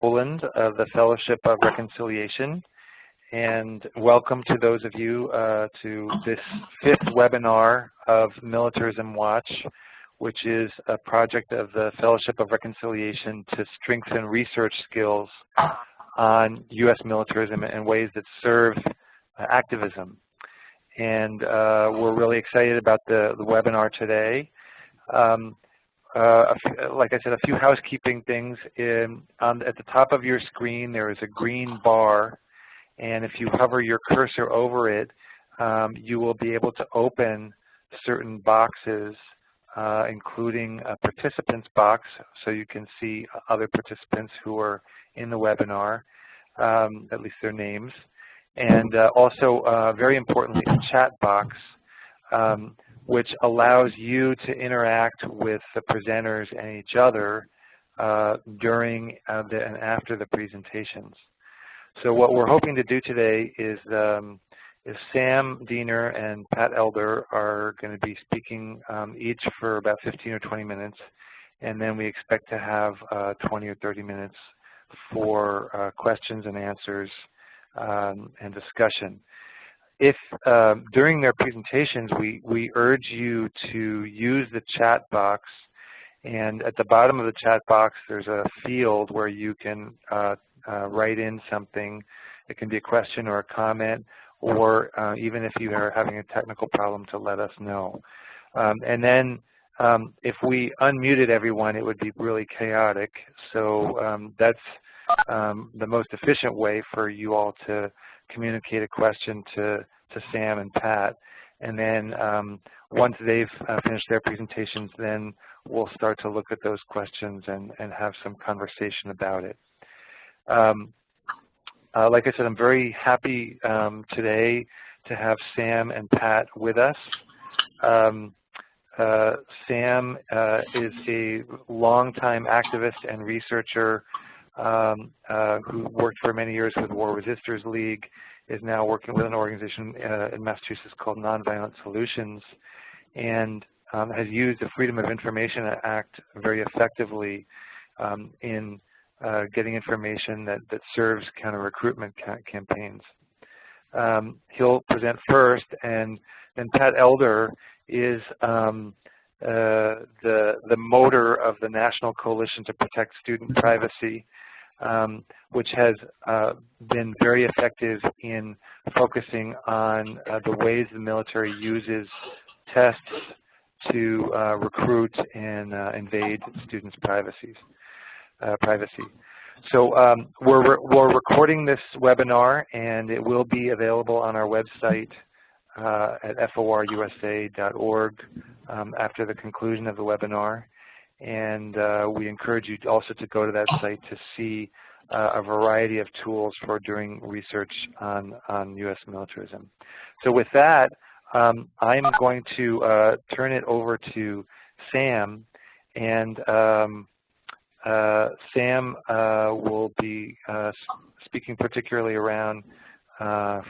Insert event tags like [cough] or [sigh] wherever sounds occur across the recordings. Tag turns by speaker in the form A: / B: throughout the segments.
A: Poland of the Fellowship of Reconciliation. And welcome to those of you uh, to this fifth webinar of Militarism Watch, which is a project of the Fellowship of Reconciliation to strengthen research skills on U.S. militarism and ways that serve uh, activism. And uh, we're really excited about the, the webinar today. Um, uh, like I said, a few housekeeping things. In, at the top of your screen, there is a green bar, and if you hover your cursor over it, um, you will be able to open certain boxes, uh, including a participants box, so you can see other participants who are in the webinar, um, at least their names, and uh, also, uh, very importantly, a chat box. Which allows you to interact with the presenters and each other uh, during uh, the, and after the presentations. So what we're hoping to do today is, um, is Sam Diener and Pat Elder are going to be speaking um, each for about 15 or 20 minutes, and then we expect to have uh, 20 or 30 minutes for uh, questions and answers um, and discussion if um, during their presentations we, we urge you to use the chat box and at the bottom of the chat box there's a field where you can uh, uh, write in something. It can be a question or a comment or uh, even if you are having a technical problem to let us know. Um, and then um, if we unmuted everyone it would be really chaotic so um, that's um, the most efficient way for you all to communicate a question to, to Sam and Pat. And then um, once they've uh, finished their presentations, then we'll start to look at those questions and, and have some conversation about it. Um, uh, like I said, I'm very happy um, today to have Sam and Pat with us. Um, uh, Sam uh, is a longtime activist and researcher um, uh, who worked for many years with the War Resisters League, is now working with an organization uh, in Massachusetts called Nonviolent Solutions, and um, has used the Freedom of Information Act very effectively um, in uh, getting information that, that serves counter-recruitment ca campaigns. Um, he'll present first, and then Pat Elder is um, uh, the, the motor of the National Coalition to Protect Student Privacy, um, which has uh, been very effective in focusing on uh, the ways the military uses tests to uh, recruit and uh, invade students' privacies, uh, privacy. So um, we're, we're recording this webinar and it will be available on our website uh, at forusa.org um, after the conclusion of the webinar. And uh, we encourage you also to go to that site to see uh, a variety of tools for doing research on, on U.S. militarism. So with that, um, I'm going to uh, turn it over to Sam, and um, uh, Sam uh, will be uh, speaking particularly around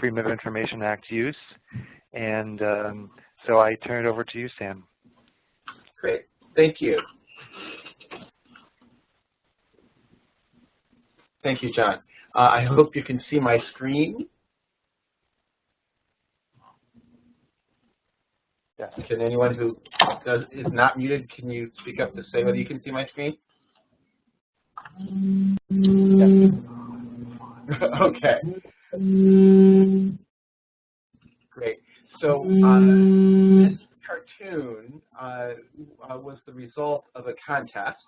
A: Freedom of Information Act use, and um, so I turn it over to you, Sam.
B: Great, thank you. Thank you, John. Uh, I hope you can see my screen. Yes. Can anyone who does, is not muted, can you speak up to say whether you can see my screen? Yes. [laughs] okay. Great. So uh, this cartoon uh, was the result of a contest.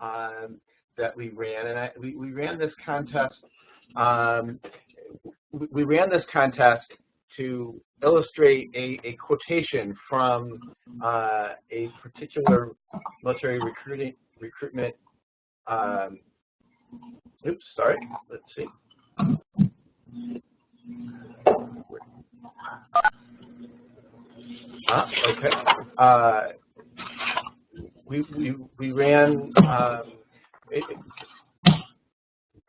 B: Um, that we ran, and I, we, we ran this contest. Um, we ran this contest to illustrate a, a quotation from uh, a particular military recruiting recruitment. Um, oops, sorry. Let's see. Ah, okay. Uh, we, we, we ran um,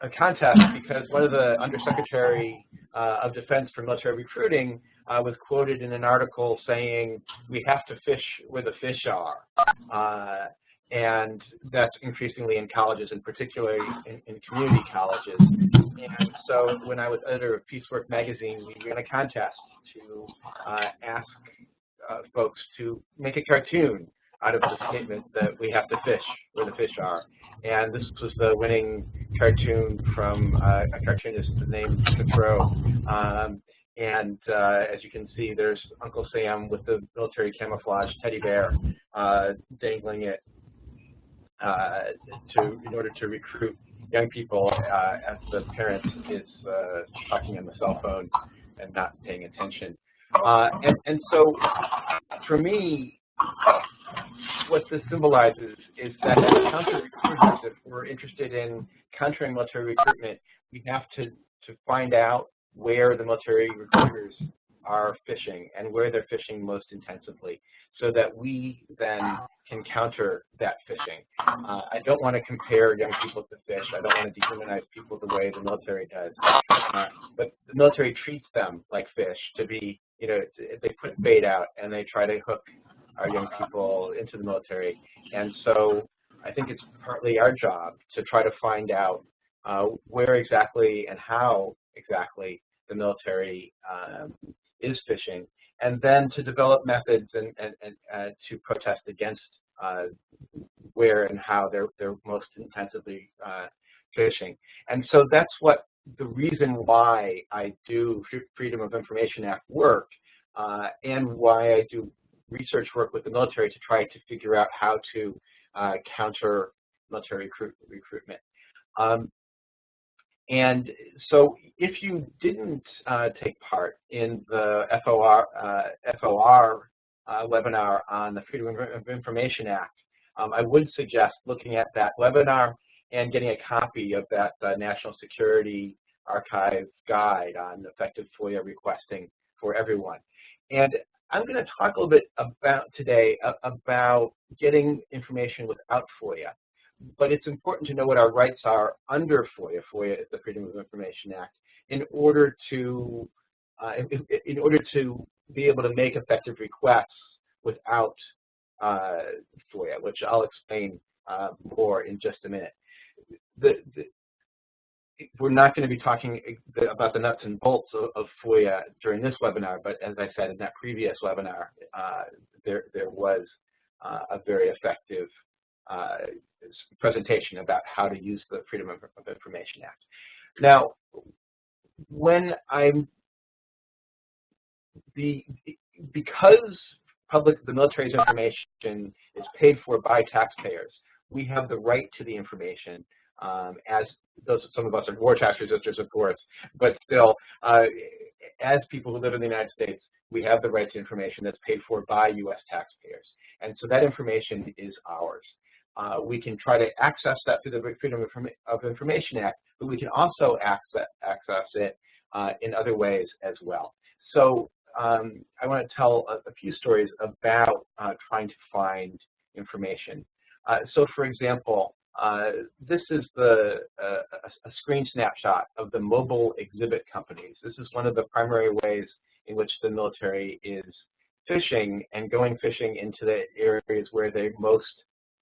B: a contest because one of the Undersecretary uh, of Defense for Military Recruiting uh, was quoted in an article saying we have to fish where the fish are. Uh, and that's increasingly in colleges, and particularly in, in community colleges. And so when I was editor of Peacework magazine, we ran a contest to uh, ask uh, folks to make a cartoon out of the statement that we have to fish where the fish are. And this was the winning cartoon from uh, a cartoonist named Cottrell. Um, and uh, as you can see, there's Uncle Sam with the military camouflage teddy bear uh, dangling it uh, to in order to recruit young people uh, as the parent is uh, talking on the cell phone and not paying attention. And, and so for me, what this symbolizes is that counter recruiters, if we're interested in countering military recruitment, we have to, to find out where the military recruiters are fishing and where they're fishing most intensively so that we then can counter that fishing. Uh, I don't want to compare young people to fish. I don't want to dehumanize people the way the military does. Uh, but the military treats them like fish to be, you know, they put bait out and they try to hook our young people into the military. And so I think it's partly our job to try to find out uh, where exactly and how exactly the military um, is fishing, and then to develop methods and, and, and uh, to protest against uh, where and how they're, they're most intensively uh, fishing. And so that's what the reason why I do Freedom of Information Act work uh, and why I do research work with the military to try to figure out how to uh, counter military recruit, recruitment. Um, and so if you didn't uh, take part in the FOR, uh, FOR uh, webinar on the Freedom of Information Act, um, I would suggest looking at that webinar and getting a copy of that uh, National Security Archive guide on effective FOIA requesting for everyone. And I'm going to talk a little bit about today about getting information without FOIA but it's important to know what our rights are under FOIA. FOIA is the Freedom of Information Act in order to uh, in, in, order to be able to make effective requests without uh, FOIA, which I'll explain uh, more in just a minute. The, the, we're not going to be talking about the nuts and bolts of, of, FOIA during this webinar, but as I said in that previous webinar, uh, there, there was uh, a very effective uh, presentation about how to use the Freedom of, of Information Act. Now, when I'm the because public the military's information is paid for by taxpayers, we have the right to the information um, as those some of us are war tax resistors, of course, but still, uh, as people who live in the United States, we have the right to information that's paid for by U.S. taxpayers. And so that information is ours. Uh, we can try to access that through the Freedom of Information Act, but we can also access, access it uh, in other ways as well. So um, I want to tell a, a few stories about uh, trying to find information. Uh, so for example, uh, this is the uh, a, screen snapshot of the mobile exhibit companies. This is one of the primary ways in which the military is fishing and going fishing into the areas where they most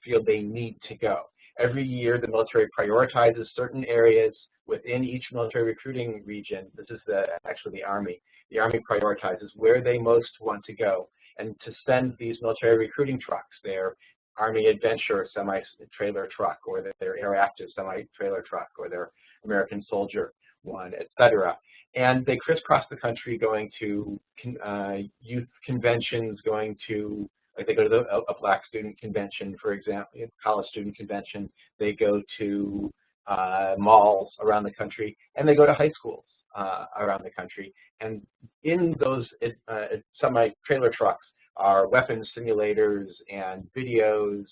B: feel they need to go. Every year, the military prioritizes certain areas within each military recruiting region. This is the, actually the Army. The Army prioritizes where they most want to go and to send these military recruiting trucks, their Army Adventure semi-trailer truck or their Airactiv semi-trailer truck or their American Soldier one, etc. And they crisscross the country going to uh, youth conventions, going to like they go to the, a, black student convention, for example, college student convention. They go to uh, malls around the country, and they go to high schools uh, around the country. And in those uh, semi-trailer trucks are weapons simulators and videos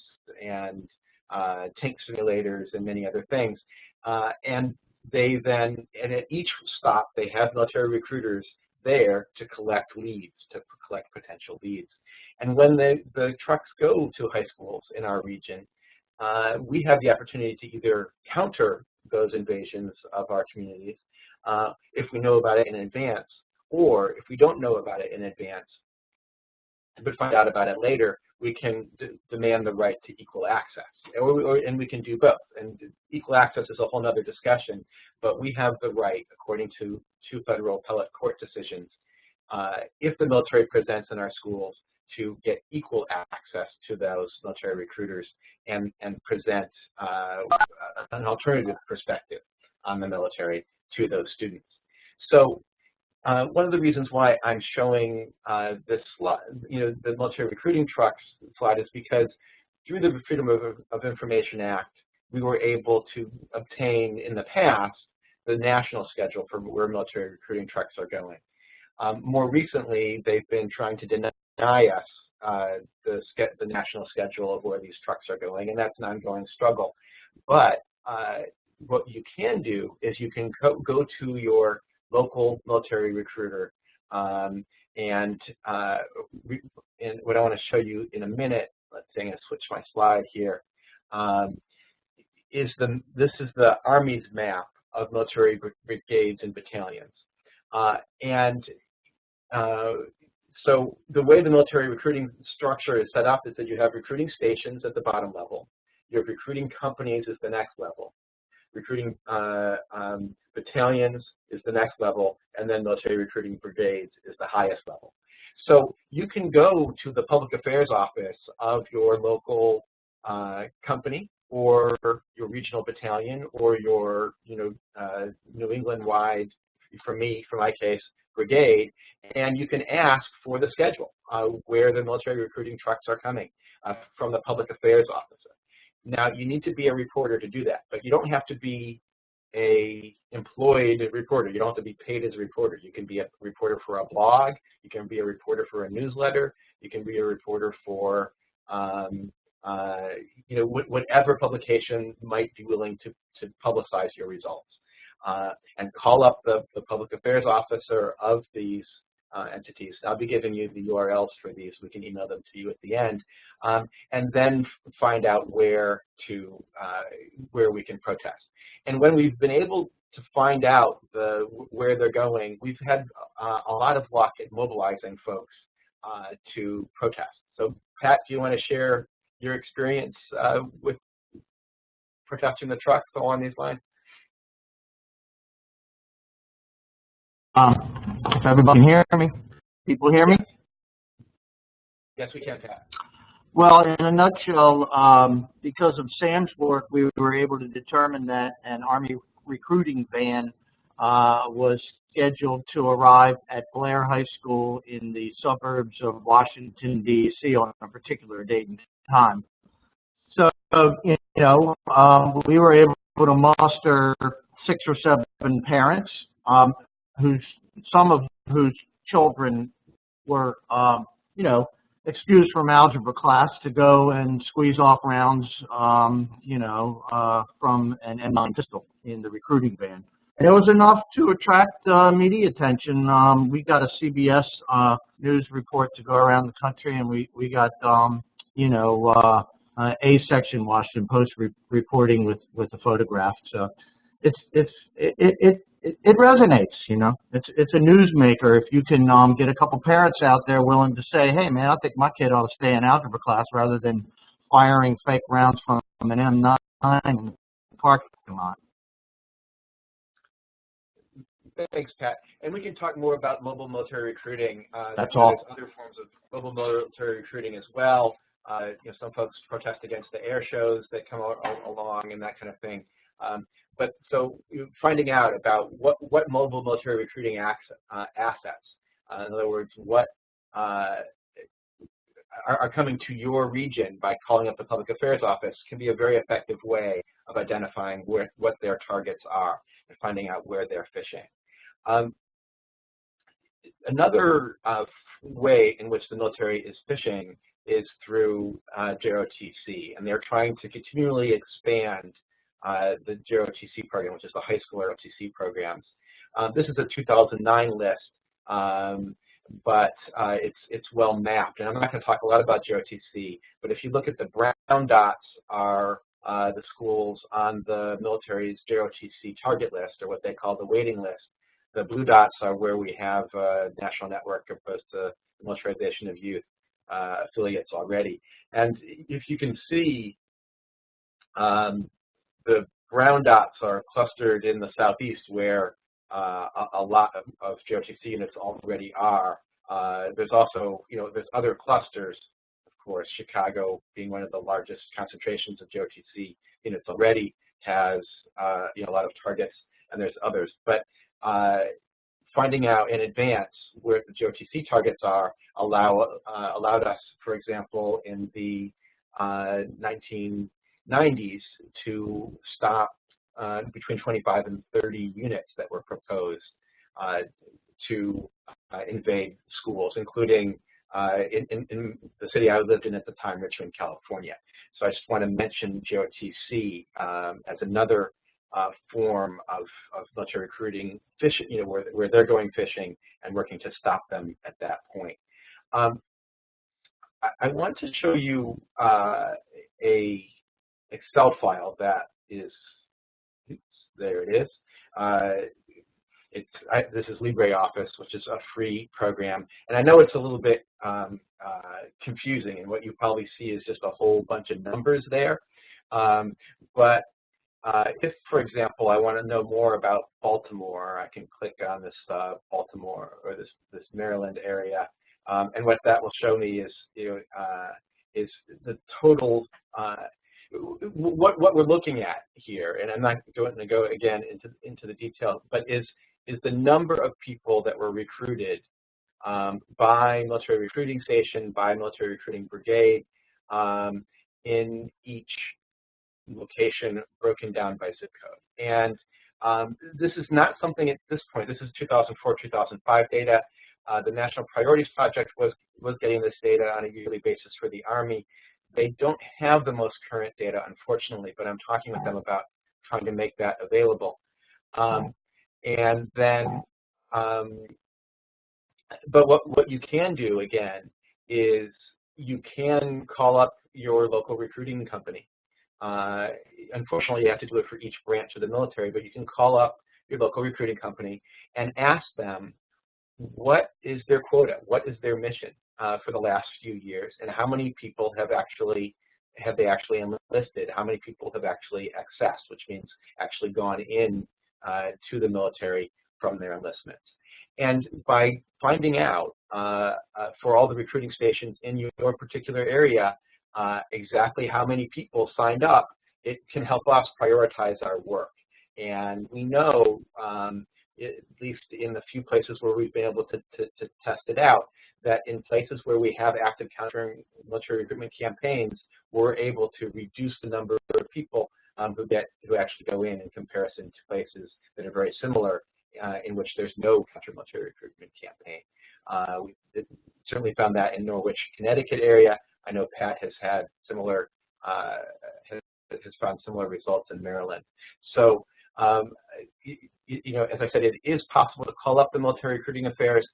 B: and uh, tank simulators and many other things. Uh, and they then, and at each stop, they have military recruiters there to collect leads, to collect potential leads. And when the, the trucks go to high schools in our region, uh, we have the opportunity to either counter those invasions of our communities uh, if we know about it in advance, or if we don't know about it in advance, but find out about it later, we can demand the right to equal access. Or, or, and we can do both. And equal access is a whole other discussion, but we have the right, according to two federal appellate court decisions, uh, if the military presents in our schools, to get equal access to those military recruiters and, and present uh, an alternative perspective on the military to those students. So uh, one of the reasons why I'm showing uh, this slide, you know, the military recruiting trucks slide is because through the Freedom of, of Information Act, we were able to obtain in the past the national schedule for where military recruiting trucks are going. Um, more recently, they've been trying to deny us uh, the, the national schedule of where these trucks are going, and that's an ongoing struggle. But uh, what you can do is you can go to your local military recruiter um, and, uh, and what I want to show you in a minute, let's say I'm going to switch my slide here, um, is the, this is the Army's map of military brigades and battalions. Uh, and uh, so the way the military recruiting structure is set up is that you have recruiting stations at the bottom level. You have recruiting companies is the next level. Recruiting uh, um, battalions is the next level, and then military recruiting brigades is the highest level. So you can go to the public affairs office of your local uh, company or your regional battalion or your you know uh, New England-wide, for me, for my case, brigade, and you can ask for the schedule uh, where the military recruiting trucks are coming uh, from the public affairs officer. Now, you need to be a reporter to do that, but you don't have to be a employed reporter. You don't have to be paid as a reporter. You can be a reporter for a blog. You can be a reporter for a newsletter. You can be a reporter for um, uh, you know whatever publication might be willing to, to publicize your results uh, and call up the, the public affairs officer of these uh, entities. I'll be giving you the URLs for these. We can email them to you at the end, um, and then find out where to uh, where we can protest. And when we've been able to find out the where they're going, we've had uh, a lot of luck at mobilizing folks uh, to protest. So, Pat, do you want to share your experience uh, with protesting the trucks along these lines?
C: Um, everybody hear me, people hear me?
B: Yes, we can, Pat.
C: Well, in a nutshell, um, because of Sam's work, we were able to determine that an Army recruiting van uh, was scheduled to arrive at Blair High School in the suburbs of Washington, D.C. on a particular date and time. So, you know, um, we were able to muster six or seven parents um, whose some of whose children were, um, you know, excused from algebra class to go and squeeze off rounds, um, you know, uh, from an M9 pistol in the recruiting van. And it was enough to attract uh, media attention. Um, we got a CBS uh, news report to go around the country, and we we got, um, you know, uh, uh, a section Washington Post re reporting with with the photograph. So it's it's it, it it, it resonates, you know. It's it's a newsmaker if you can um, get a couple parents out there willing to say, hey, man, I think my kid ought to stay in algebra class rather than firing fake rounds from an M9 in the parking lot.
B: Thanks, Pat. And we can talk more about mobile military recruiting.
C: Uh, That's all.
B: Other forms of mobile military recruiting as well. Uh, you know, some folks protest against the air shows that come along and that kind of thing. Um, but so finding out about what, what mobile military recruiting uh, assets, uh, in other words, what uh, are, are, coming to your region by calling up the public affairs office can be a very effective way of identifying where, what their targets are and finding out where they're fishing. Um, another uh, way in which the military is fishing is through uh, JROTC, and they're trying to continually expand uh, the JROTC program, which is the high school ROTC programs. Um, this is a 2009 list, um, but uh, it's it's well mapped. And I'm not going to talk a lot about JROTC, but if you look at the brown dots are uh, the schools on the military's JROTC target list, or what they call the waiting list. The blue dots are where we have a national network opposed to the militarization of youth. uh, affiliates already. And if you can see, um, the brown dots are clustered in the southeast where uh, a, a, lot of, of units already are. Uh, there's also, you know, there's other clusters, of course, Chicago being one of the largest concentrations of JOTC units already has, uh, you know, a lot of targets, and there's others. But uh, finding out in advance where the JOTC targets are allow, uh, allowed us, for example, in the 1990s to stop uh, between 25 and 30 units that were proposed uh, to uh, invade schools, including uh, in, in, in, the city I lived in at the time, Richmond, California. So I just want to mention JOTC um, as another uh, form of, of military recruiting, fishing, you know, where, where they're going fishing and working to stop them at that point. Um, I, I, want to show you uh, a Excel file that is there it is. Uh, it's, I, this is LibreOffice, which is a free program. And I know it's a little bit um, uh, confusing, and what you probably see is just a whole bunch of numbers there. Um, but uh, if, for example, I want to know more about Baltimore, I can click on this uh, Baltimore or this, this Maryland area. Um, and what that will show me is, you know, uh, is the total uh, what what we're looking at here, and I'm not going to go again into into the details, but is is the number of people that were recruited um, by military recruiting station, by military recruiting brigade, um, in each location broken down by zip code. And um, this is not something at this point. This is 2004-2005 data. Uh, the National Priorities Project was was getting this data on a yearly basis for the Army. They don't have the most current data, unfortunately, but I'm talking with them about trying to make that available. Um, and then, um, but what, what you can do, again, is you can call up your local recruiting company. Uh, unfortunately, you have to do it for each branch of the military, but you can call up your local recruiting company and ask them what is their quota, what is their mission uh, for the last few years, and how many people have actually have they actually enlisted? How many people have actually accessed, which means actually gone in uh, to the military from their enlistments? And by finding out uh, uh for all the recruiting stations in your particular area uh, exactly how many people signed up, it can help us prioritize our work. And we know, um, at least in the few places where we've been able to, to, to test it out, that in places where we have active countering military recruitment campaigns, we're able to reduce the number of people um, who get who actually go in in comparison to places that are very similar uh, in which there's no counter-military recruitment campaign. Uh, we certainly found that in Norwich, Connecticut area. I know Pat has had similar uh, has, has, found similar results in Maryland. So um, you, you know, as I said, it is possible to call up the military recruiting affairs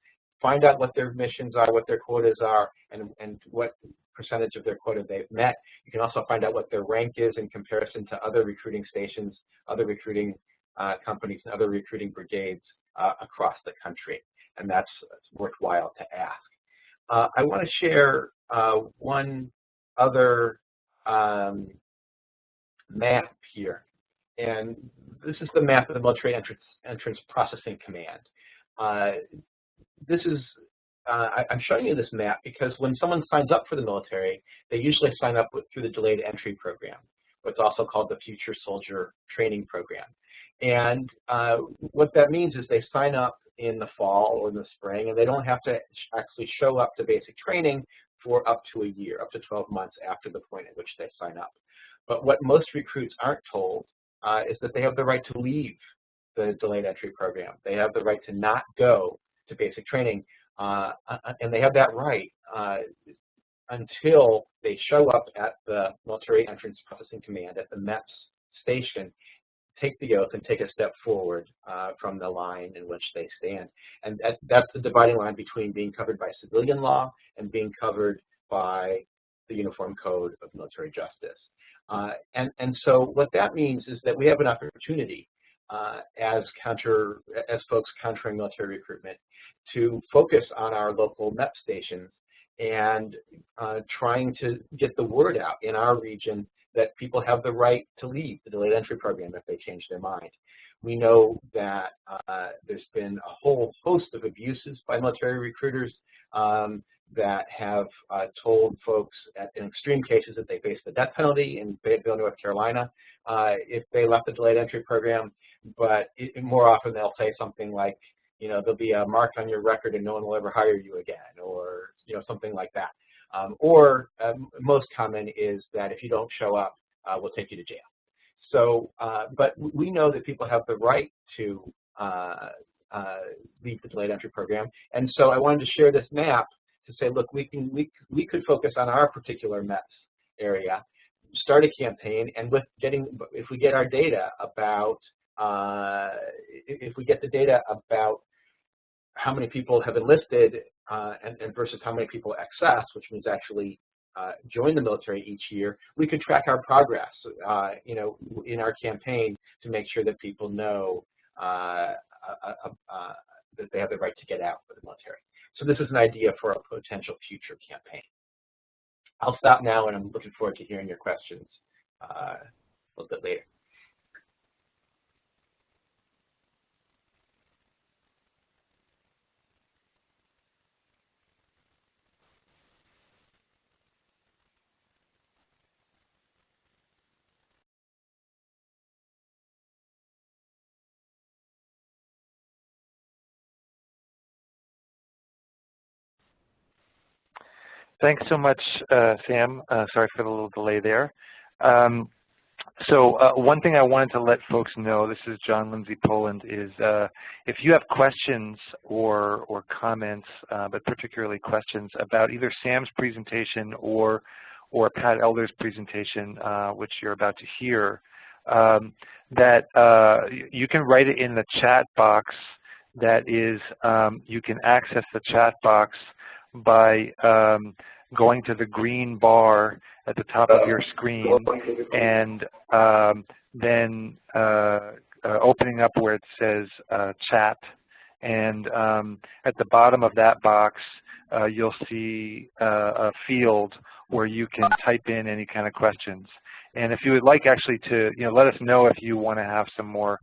B: find out what their missions are, what their quotas are, and, and what percentage of their quota they've met. You can also find out what their rank is in comparison to other recruiting stations, other recruiting uh, companies, and other recruiting brigades uh, across the country. And that's worthwhile to ask. Uh, I want to share uh, one other um, map here. And this is the map of the military entrance, entrance processing command. This is, uh, I, am showing you this map because when someone signs up for the military, they usually sign up with, through the delayed entry program, what's also called the Future Soldier Training Program. And uh, what that means is they sign up in the fall or in the spring, and they don't have to actually show up to basic training for up to a year, up to 12 months after the point at which they sign up. But what most recruits aren't told uh, is that they have the right to leave the delayed entry program. They have the right to not go to basic training, uh, uh, and they have that right uh, until they show up at the Military Entrance Processing Command at the MEPS station, take the oath and take a step forward uh, from the line in which they stand. And that, that's the dividing line between being covered by civilian law and being covered by the Uniform Code of Military Justice. Uh, and, and so what that means is that we have an opportunity uh, as counter as folks countering military recruitment to focus on our local MEP stations and uh, trying to get the word out in our region that people have the right to leave the delayed entry program if they change their mind. We know that uh, there's been a whole host of abuses by military recruiters um, that have uh, told folks at, in extreme cases that they face the death penalty in Fayetteville, North Carolina, uh, if they left the delayed entry program. But it, more often they'll say something like, you know, there'll be a mark on your record and no one will ever hire you again, or you know, something like that. Um, or um, most common is that if you don't show up, uh, we'll take you to jail. So, uh, but we know that people have the right to uh, uh, leave the delayed entry program, and so I wanted to share this map to say, look, we can we we could focus on our particular MEPS area, start a campaign, and with getting if we get our data about uh, if we get the data about how many people have enlisted uh, and, and, versus how many people access, which means actually uh, join the military each year, we could track our progress, uh, you know, in our campaign to make sure that people know uh, uh, that they have the right to get out of the military. So this is an idea for a potential future campaign. I'll stop now, and I'm looking forward to hearing your questions a little bit later.
A: Thanks so much, uh, Sam. Uh, sorry for the little delay there. Um, so uh, one thing I wanted to let folks know, this is John Lindsay Poland, is uh, if you have questions or, or comments, uh, but particularly questions about either Sam's presentation or, or Pat Elder's presentation, uh, which you're about to hear, um, that you can write it in the chat box that is, um, you can access the chat box by um, going to the green bar at the top of your screen and um, then uh, uh, opening up where it says uh, chat. And um, at the bottom of that box, uh, you'll see uh, a field where you can type in any kind of questions. And if you would like actually to, you know, let us know if you want to have some more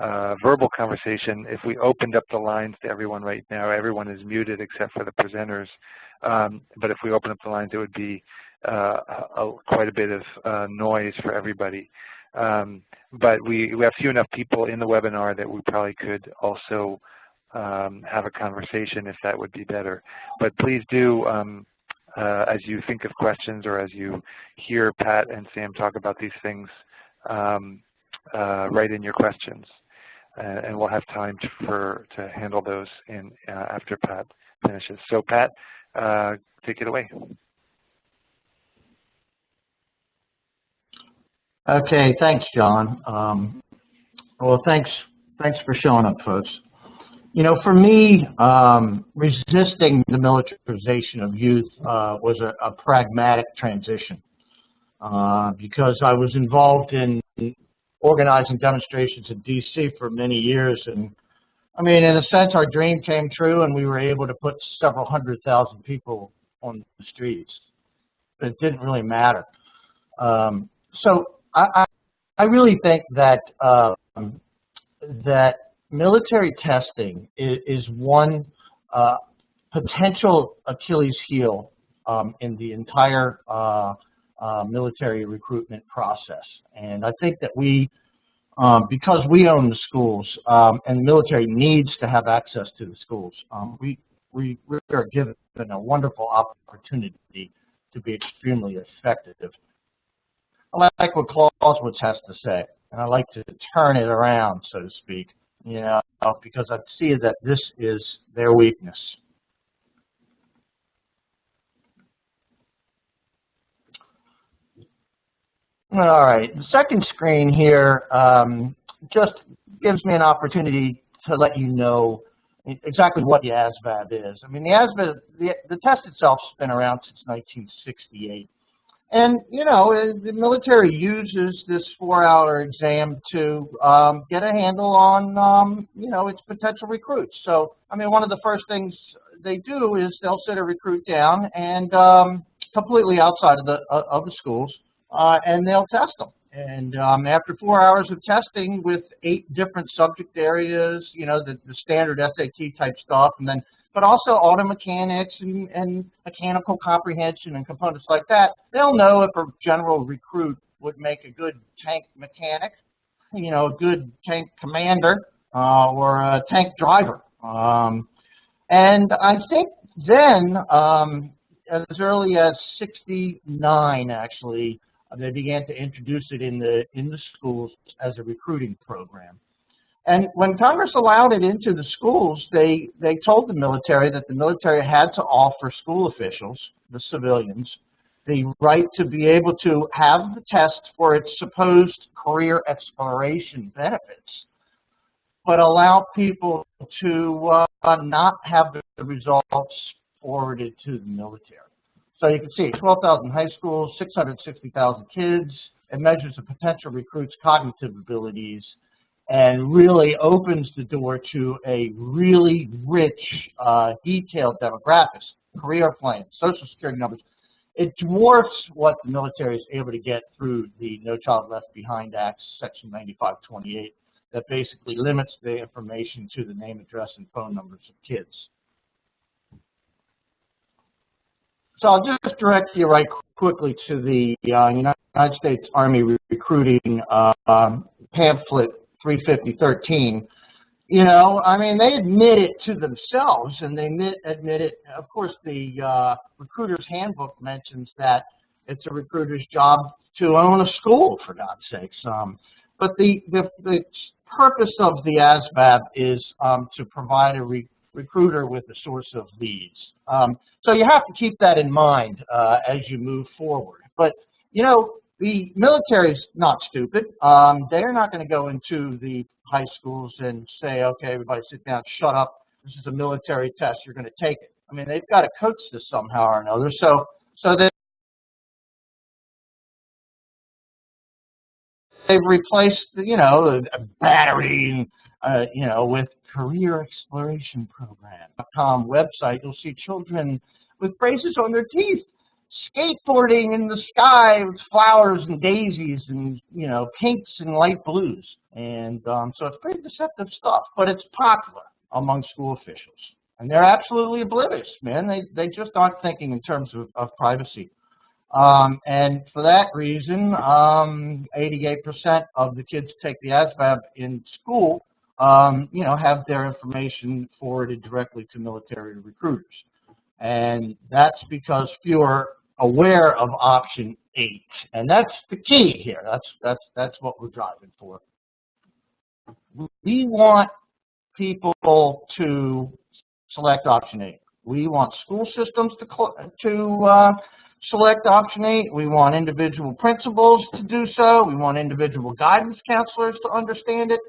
A: uh, verbal conversation, if we opened up the lines to everyone right now, everyone is muted except for the presenters. Um, but if we open up the lines, it would be uh, a, quite a bit of uh, noise for everybody. Um, but we, we have few enough people in the webinar that we probably could also um, have a conversation if that would be better. But please do, um, uh, as you think of questions or as you hear Pat and Sam talk about these things, um, uh, write in your questions. Uh, and we'll have time to, for to handle those in uh, after Pat finishes. So Pat, uh, take it away.
C: Okay, thanks, John. Um, well, thanks, thanks for showing up, folks. You know, for me, um, resisting the militarization of youth uh, was a, a, pragmatic transition uh, because I was involved in organizing demonstrations in D.C. for many years. And I mean, in a sense, our dream came true and we were able to put several hundred thousand people on the streets. It didn't really matter. Um, so I, I, I, really think that um, that military testing is, is one uh, potential Achilles heel um, in the entire uh, uh, military recruitment process. And I think that we, um, because we own the schools um, and the military needs to have access to the schools, um, we, we, we are given a wonderful opportunity to be extremely effective. I like what Clausewitz has to say, and I like to turn it around, so to speak, you know, because I see that this is their weakness. All right, the second screen here um, just gives me an opportunity to let you know exactly what the ASVAB is. I mean, the ASVAB, the, the test itself's been around since 1968. And, you know, the military uses this four-hour exam to um, get a handle on, um, you know, its potential recruits. So, I mean, one of the first things they do is they'll set a recruit down and um, completely outside of the uh, of the schools, uh, and they'll test them. And um, after four hours of testing with eight different subject areas, you know, the, the standard SAT type stuff, and then but also auto mechanics and, and mechanical comprehension and components like that, they'll know if a general recruit would make a good tank mechanic, you know, a good tank commander, uh, or a tank driver. Um, and I think then, um, as early as 69, actually, they began to introduce it in the, in the schools as a recruiting program. And when Congress allowed it into the schools, they, they told the military that the military had to offer school officials, the civilians, the right to be able to have the test for its supposed career exploration benefits, but allow people to uh, not have the results forwarded to the military. So you can see 12,000 high schools, 660,000 kids. It measures the potential recruits' cognitive abilities and really opens the door to a really rich, uh, detailed demographics, career plans, social security numbers. It dwarfs what the military is able to get through the No Child Left Behind Act, Section 9528, that basically limits the information to the name, address, and phone numbers of kids. So I'll just direct you right quickly to the uh, United States Army recruiting uh, pamphlet 35013. You know, I mean, they admit it to themselves, and they admit, admit it. Of course, the uh, recruiter's handbook mentions that it's a recruiter's job to own a school, for God's sakes. Um, but the, the, the purpose of the ASVAB is um, to provide a re recruiter with a source of leads. Um, so you have to keep that in mind uh, as you move forward. But, you know, the military is not stupid. Um, they're not going to go into the high schools and say, okay, everybody sit down, shut up. This is a military test. You're going to take it. I mean, they've got to coach this somehow or another. So, so they they've replaced, you know, a battery, uh, you know, with career exploration program.com website. You'll see children with braces on their teeth skateboarding in the sky with flowers and daisies and, you know, pinks and light blues. And um, so it's pretty deceptive stuff, but it's popular among school officials. And they're absolutely oblivious, man. They, they just aren't thinking in terms of, of privacy. Um, and for that reason, 88% um, of the kids take the ASVAB in school, um, you know, have their information forwarded directly to military recruiters. And that's because fewer aware of option eight. And that's the key here. That's, that's, that's what we're driving for. We want people to select option eight. We want school systems to, to uh, select option eight. We want individual principals to do so. We want individual guidance counselors to understand it.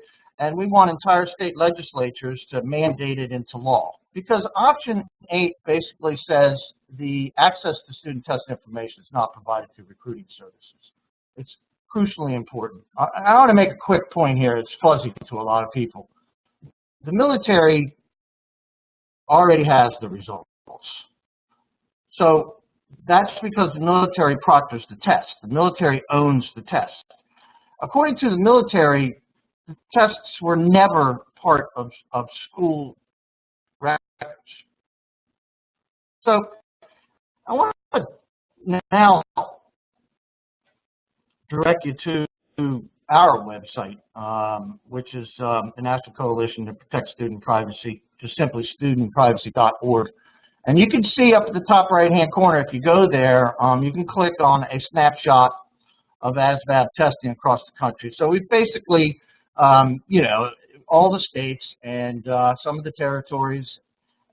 C: And we want entire state legislatures to mandate it into law. Because option eight basically says the access to student test information is not provided through recruiting services. It's crucially important. I, I want to make a quick point here. It's fuzzy to a lot of people. The military already has the results. So that's because the military proctors the test. The military owns the test. According to the military, the tests were never part of, of school records. So I want to now direct you to our website, um, which is um, the National Coalition to Protect Student Privacy, just simply studentprivacy.org. And you can see up at the top right-hand corner, if you go there, um, you can click on a snapshot of ASVAB testing across the country. So we've basically, um, you know, all the states and uh, some of the territories,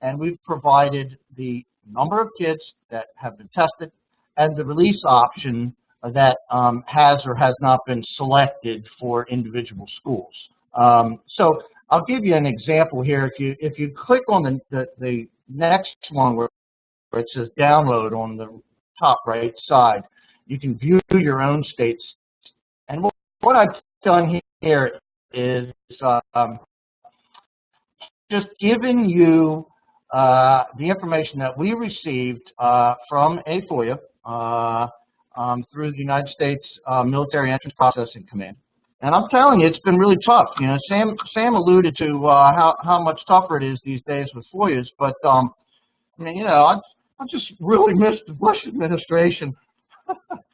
C: and we've provided the number of kids that have been tested and the release option that um, has or has not been selected for individual schools. Um, so I'll give you an example here. If you if you click on the, the, the next one where, it says download on the top right side, you can view your own states. And what, what I've done here is um, just giving you uh, the information that we received uh, from a FOIA uh, um, through the United States uh, Military Entrance Processing Command. And I'm telling you, it's been really tough. You know, Sam Sam alluded to uh, how how much tougher it is these days with FOIAs, but um, I mean, you know, I I just really miss the Bush administration [laughs]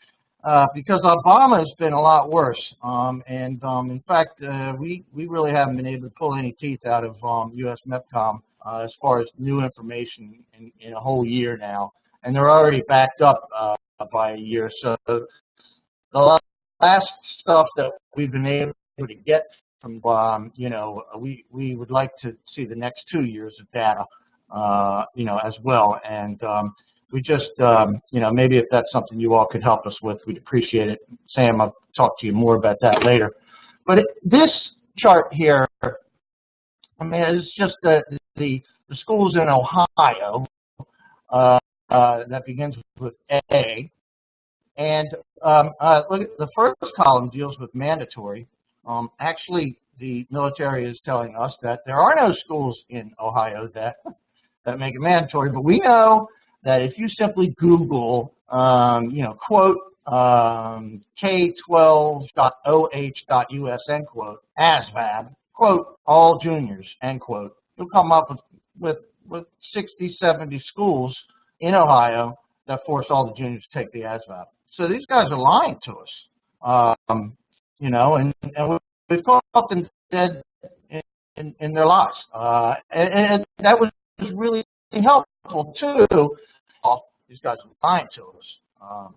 C: uh, because Obama has been a lot worse. Um, and um, in fact, uh, we we really haven't been able to pull any teeth out of um, U.S. MEPCOM uh, as far as new information in, in a whole year now, and they're already backed up uh, by a year. So the last stuff that we've been able to get from, um, you know, we, we would like to see the next two years of data, uh, you know, as well. And um, we just, um, you know, maybe if that's something you all could help us with, we'd appreciate it. Sam, I'll talk to you more about that later. But it, this chart here, I mean, it's just the, the, the schools in Ohio uh, uh, that begins with A, and um, uh, look, at the first column deals with mandatory. Um, actually, the military is telling us that there are no schools in Ohio that that make it mandatory. But we know that if you simply Google, um, you know, quote um, K12.oh.us end quote ASVAB quote all juniors end quote, you'll come up with with with 60, 70 schools in Ohio that force all the juniors to take the ASVAB. So these guys are lying to us, um, you know, and, and we've caught them dead in, in, in their lives. Uh, and, and that was really helpful too. These guys are lying to us um,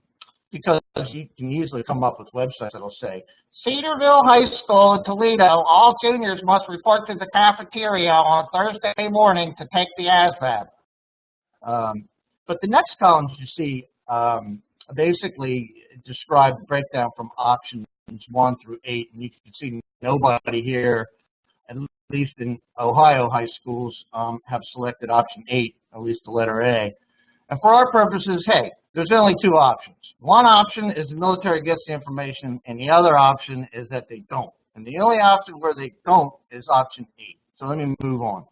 C: because you can usually come up with websites that'll say, Cedarville High School in Toledo, all juniors must report to the cafeteria on Thursday morning to take the ASVAB. Um, but the next columns you see um, basically describe the breakdown from options one through eight, and you can see nobody here, at least in Ohio high schools, um, have selected option eight, at least the letter A. And for our purposes, hey, there's only two options. One option is the military gets the information, and the other option is that they don't. And the only option where they don't is option eight. So let me move on.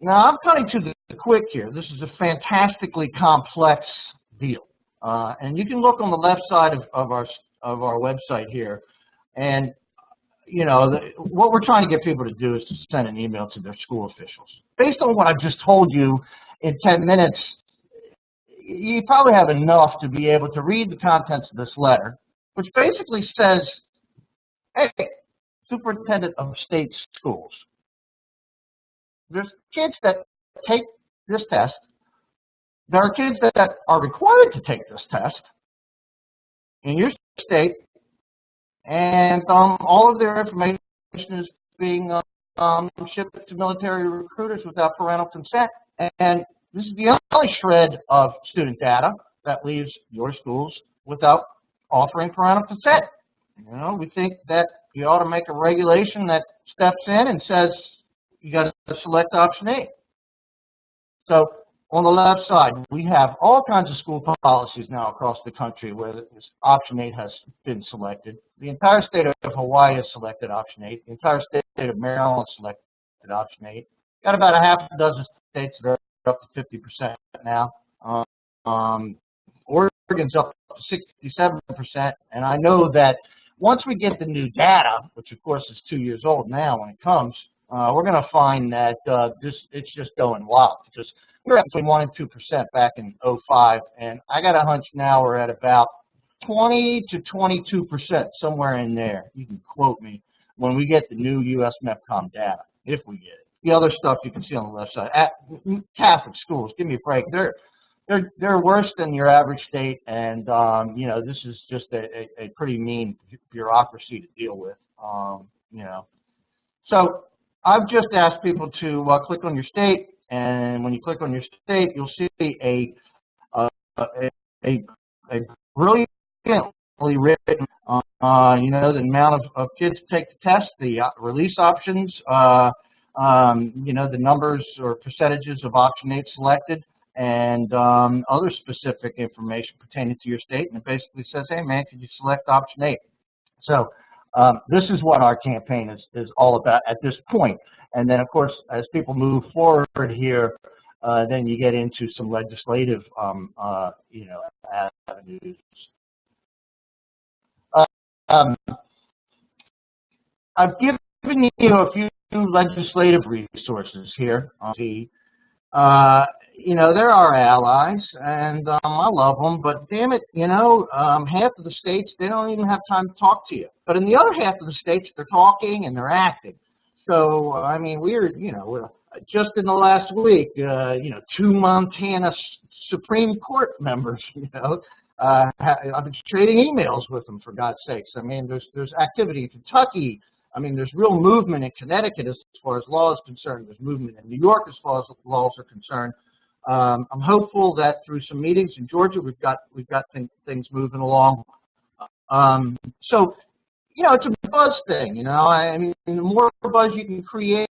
C: Now, I'm cutting to the quick here. This is a fantastically complex deal. Uh, and you can look on the left side of, of, our, of our website here. And, you know, the, what we're trying to get people to do is to send an email to their school officials. Based on what I've just told you in 10 minutes, you probably have enough to be able to read the contents of this letter, which basically says, hey, superintendent of state schools, there's kids that take this test. There are kids that are required to take this test in your state, and um, all of their information is being um, shipped to military recruiters without parental consent. And this is the only shred of student data that leaves your schools without offering parental consent. You know, we think that you ought to make a regulation that steps in and says, you got to select option A. So on the left side, we have all kinds of school policies now across the country where option 8 has been selected. The entire state of Hawaii has selected option 8. The entire state of Maryland selected option 8. Got about a half a dozen states that are up to 50% now. Um, Oregon's up to 67%, and I know that once we get the new data, which of course is two years old now when it comes, uh, we're going to find that uh, this it's just going wild because we were at between 1 and 2 percent back in 05, and I got a hunch now we're at about 20 to 22 percent, somewhere in there. You can quote me when we get the new U.S. MEPCOM data, if we get it. The other stuff you can see on the left side. At Catholic schools, give me a break. They're they're they're worse than your average state, and um, you know this is just a, a, a pretty mean bureaucracy to deal with. Um, you know, so I've just asked people to uh, click on your state, and when you click on your state, you'll see a uh, a, a, a brilliantly written, uh, you know, the amount of, of kids take the test, the uh, release options, uh, um, you know, the numbers or percentages of option 8 selected, and um, other specific information pertaining to your state. And it basically says, hey, man, could you select option 8? So Um, this is what our campaign is, is all about at this point. And then, of course, as people move forward here, uh, then you get into some legislative, um, uh, you know, avenues. Uh, um, I've given you a few legislative resources here on the, uh, you know, they're our allies, and um, I love them, but damn it, you know, um, half of the states, they don't even have time to talk to you. But in the other half of the states, they're talking and they're acting. So, I mean, we're, you know, just in the last week, uh, you know, two Montana Supreme Court members, [laughs] you know, uh, I've been trading emails with them, for God's sakes. I mean, there's, there's activity in Kentucky. I mean, there's real movement in Connecticut as far as law is concerned. There's movement in New York as far as laws are concerned. Um, I'm hopeful that through some meetings in Georgia, we've got we've got th things moving along. Um, so, you know, it's a buzz thing. You know, I mean, the more buzz you can create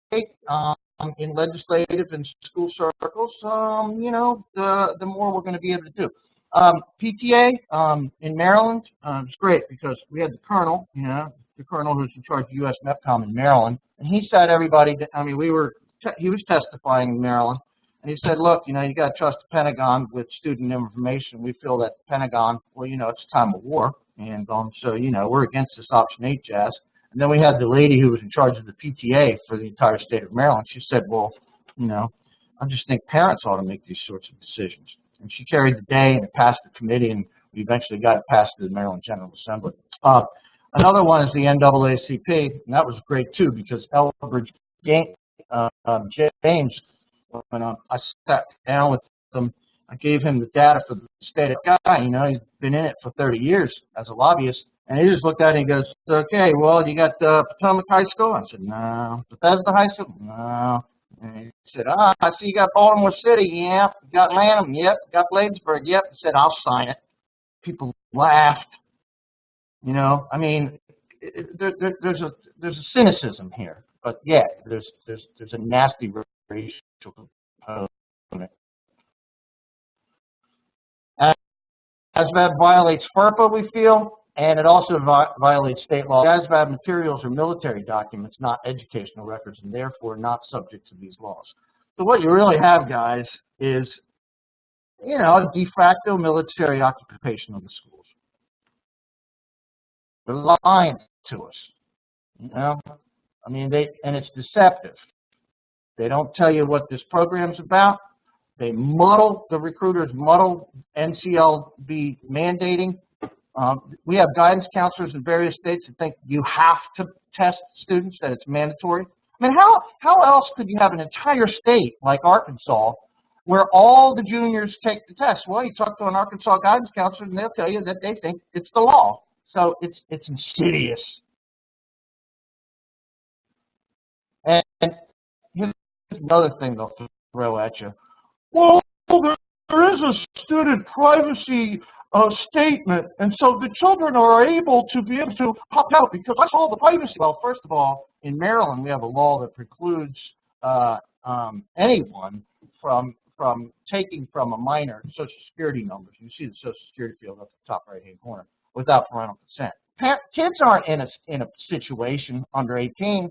C: um, in legislative and school circles, um, you know, the the more we're going to be able to do. Um, PTA um, in Maryland uh, is great because we had the colonel, you know, the colonel who's in charge of U.S. MEPCOM in Maryland, and he said everybody. I mean, we were he was testifying in Maryland and he said, look, you know, you got to trust the Pentagon with student information. We feel that the Pentagon, well, you know, it's time of war. And um, so, you know, we're against this Option 8 jazz. And then we had the lady who was in charge of the PTA for the entire state of Maryland. She said, well, you know, I just think parents ought to make these sorts of decisions. And she carried the day and it passed the committee and we eventually got it passed to the Maryland General Assembly. Uh, another one is the NAACP, and that was great too because Elbridge uh, um, James when I, sat down with him, I gave him the data for the state of guy. You know, he's been in it for 30 years as a lobbyist. And he just looked at it and he goes, okay, well, you got uh, Potomac High School? I said, no. Bethesda High School? No. And he said, ah, I see you got Baltimore City. Yeah. Got Lanham? Yep. Got Bladensburg? Yep. Said, I'll sign it. People laughed. You know, I mean, there, there, there's a there's a cynicism here, but yeah, there's there's there's a nasty racial component. ASVAB violates FERPA, we feel, and it also vi violates state law. ASVAB materials are military documents, not educational records, and therefore not subject to these laws. So what you really have, guys, is, you know, a de facto military occupation of the schools. They're lying to us, you know? I mean, they, and it's deceptive. They don't tell you what this program's about. They muddle, the recruiters muddle NCLB mandating. Um, we have guidance counselors in various states that think you have to test students, that it's mandatory. I mean, how, how else could you have an entire state like Arkansas where all the juniors take the test? Well, you talk to an Arkansas guidance counselor and they'll tell you that they think it's the law. So it's, it's insidious. And, and another thing they'll throw at you. Well, there is a student privacy uh, statement, and so the children are able to be able to pop out because I saw the privacy. Well, first of all, in Maryland, we have a law that precludes uh, um, anyone from from taking from a minor social security numbers. You see the social security field at the top right-hand corner without parental consent. Pa kids aren't in a in a situation under 18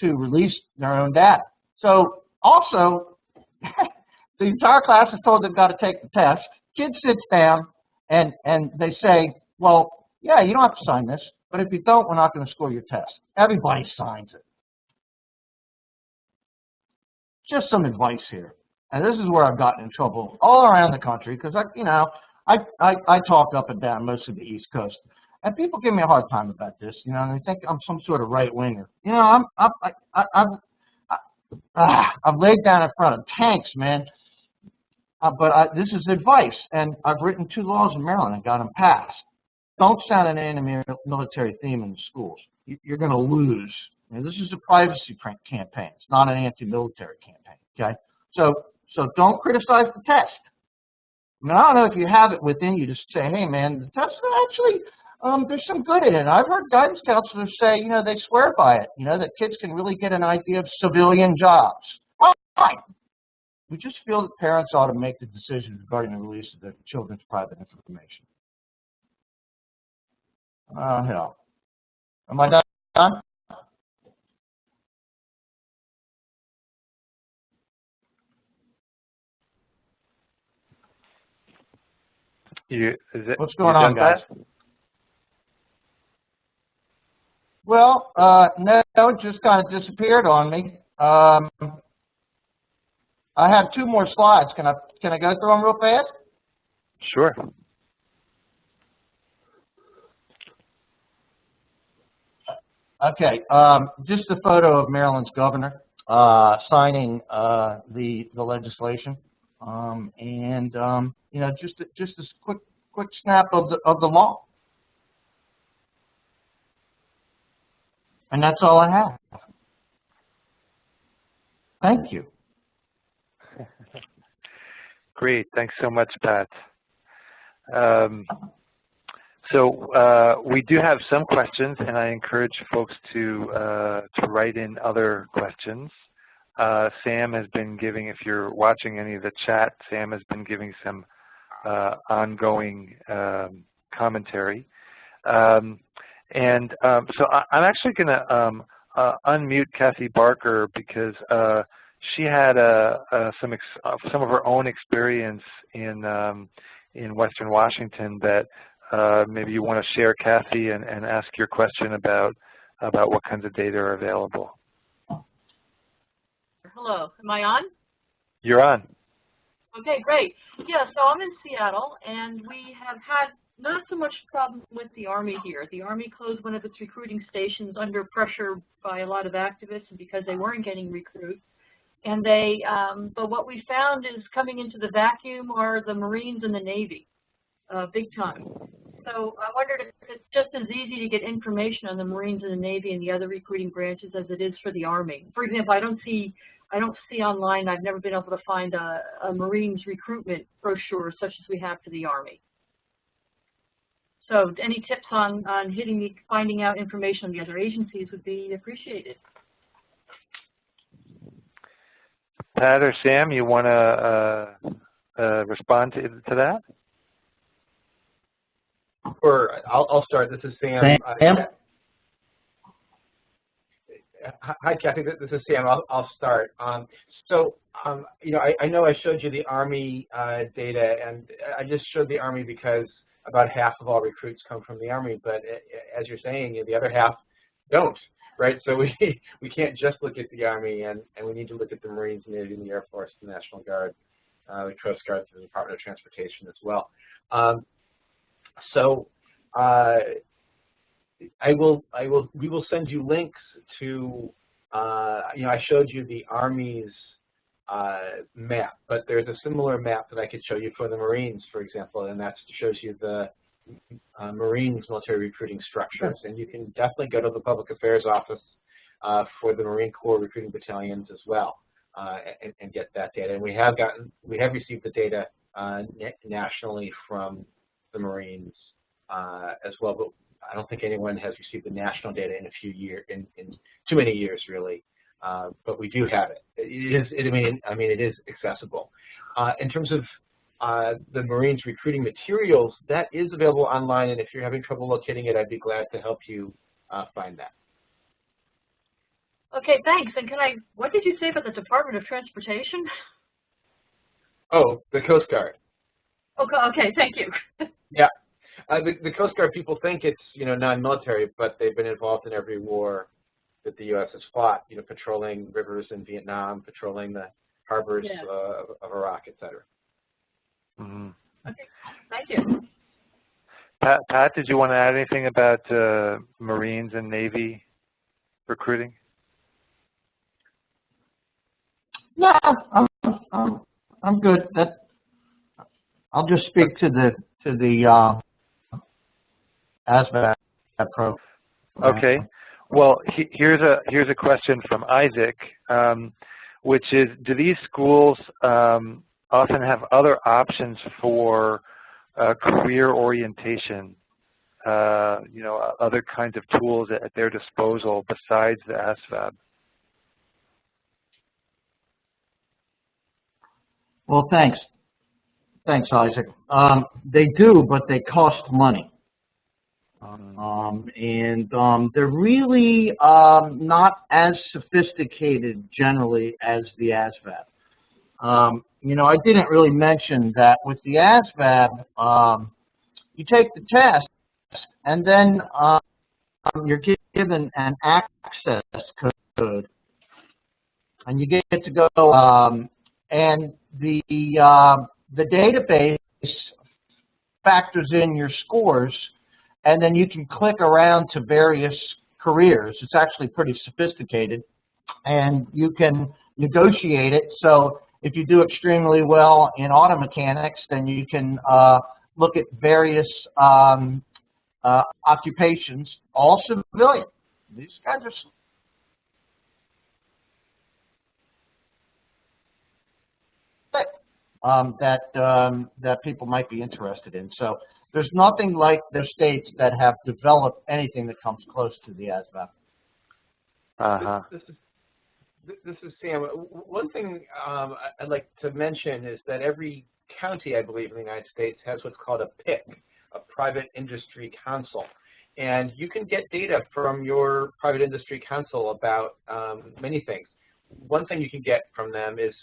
C: to release their own data. So also, [laughs] the entire class is told they've got to take the test. Kid sits down and, and they say, well, yeah, you don't have to sign this, but if you don't, we're not going to score your test. Everybody signs it. Just some advice here. And this is where I've gotten in trouble all around the country because I, you know, I, I, I talk up and down most of the East Coast. And people give me a hard time about this, you know, and they think I'm some sort of right winger. You know, I'm, I'm, I, I, I've, ah, I've laid down in front of tanks, man. Uh, but I, this is advice, and I've written two laws in Maryland and got them passed. Don't sound an anti-military theme in the schools. You're going to lose. Know, this is a privacy campaign. It's not an anti-military campaign. Okay, so so don't criticize the test. I mean, I don't know if you have it within you to say, hey, man, the test actually um, there's some good in it. I've heard guidance counselors say, you know, they swear by it, you know, that kids can really get an idea of civilian jobs. Fine. We just feel that parents ought to make the decision regarding the release of their children's private information. Oh, hell. Am I done?
A: You, is it,
C: What's going on, guys? Well, uh, no, it just kind of disappeared on me. Um, I have two more slides. Can I, can I go through them real fast?
A: Sure.
C: Okay, um, just a photo of Maryland's governor, uh, signing, uh, the, the legislation. Um, and, um, you know, just, a- just a quick, quick snap of the, of the law. And that's all I have. Thank you.
A: Great. Thanks so much, Pat. Um, so uh, we do have some questions, and I encourage folks to uh, to write in other questions. Uh, Sam has been giving, if you're watching any of the chat, Sam has been giving some uh, ongoing um, commentary. Um, and um, so I, I'm actually going to um, uh, unmute Kathy Barker because uh, she had uh, uh, some ex uh, some of her own experience in um, in Western Washington that uh, maybe you want to share, Kathy, and, and ask your question about about what kinds of data are available.
D: Hello, am I on?
A: You're on.
D: Okay, great. Yeah, so I'm in Seattle, and we have had not so much problem with the Army here. The Army closed one of its recruiting stations under pressure by a lot of activists because they weren't getting recruits. And they, um, but what we found is coming into the vacuum are the Marines and the Navy, uh, big time. So I wondered if it's just as easy to get information on the Marines and the Navy and the other recruiting branches as it is for the Army. For example, I don't see I don't see online, I've never been able to find a, a Marines recruitment brochure such as we have for the Army. So any tips on, on hitting finding out information on the other agencies would be appreciated.
A: Pat or Sam, you want to uh, uh, respond to, to that?
B: Or I'll, I'll start. This is Sam. Uh,
C: Sam?
B: Hi, hi, Kathy. This this is Sam. I'll, I'll start. Um, so, um, you know, I, I know I showed you the Army uh, data, and I just showed the Army because about half of all recruits come from the Army. But uh, as you're saying, the other half don't, right? So we [laughs] we can't just look at the Army, and, and we need to look at the Marines, Navy, and the Air Force, the National Guard, uh, the Coast Guard, the Department of Transportation as well. Um, so uh, I will, I will, we will send you links to, uh, you know, I showed you the Army's uh, map, but there's a similar map that I could show you for the Marines, for example, and that shows you the uh, Marines military recruiting structures. And you can definitely go to the Public Affairs Office uh, for the Marine Corps recruiting battalions as well uh, and, and, get that data. And we have gotten, we have received the data uh, nationally from the Marines uh, as well, but I don't think anyone has received the national data in a few years, in, in too many years really. Uh, but we do have it. It is, it, I mean, I mean, it is accessible. Uh, in terms of uh, the Marines recruiting materials, that is available online, and if you're having trouble locating it, I'd be glad to help you uh, find that.
D: Okay, thanks. And can I, what did you say about the Department of Transportation?
B: Oh, the Coast Guard.
D: Okay, okay, thank you. [laughs]
B: yeah. Uh, the, the Coast Guard people think it's, you know, non-military, but they've been involved in every war that the U.S. has fought, you know, patrolling rivers in Vietnam, patrolling the harbors
D: Yeah.
B: uh, of, of Iraq, et cetera.
A: Mhm.
D: Okay, thank you.
A: Pat, Pat, did you want to add anything about uh, Marines and Navy recruiting?
C: No, I'm, I'm, I'm good. That, I'll just speak to the, to the, uh, ASVAB program.
A: Okay. Well, he, here's a here's a question from Isaac, um, which is: Do these schools um, often have other options for uh, career orientation? Uh, you know, other kinds of tools at, at their disposal besides the ASVAB.
C: Well, thanks. Thanks, Isaac. Um, they do, but they cost money.
A: Um,
C: Um, and um, they're really um, not as sophisticated generally as the ASVAB. You know, I didn't really mention that with the ASVAB, um, you take the test and then um, you're given an access code. And you get to go, um, and the, uh, the database factors in your scores and then you can click around to various careers. It's actually pretty sophisticated, and you can negotiate it. So if you do extremely well in auto mechanics, then you can uh, look at various um, uh, occupations, all civilian. These guys are slick, um, that um, that people might be interested in. So there's nothing like the states that have developed anything that comes close to the ASVAB.
A: uh-huh.
B: This is th- this is Sam. One thing um, I'd like to mention is that every county, I believe, in the United States has what's called a PIC, a Private Industry Council. And you can get data from your private industry council about um, many things. One thing you can get from them is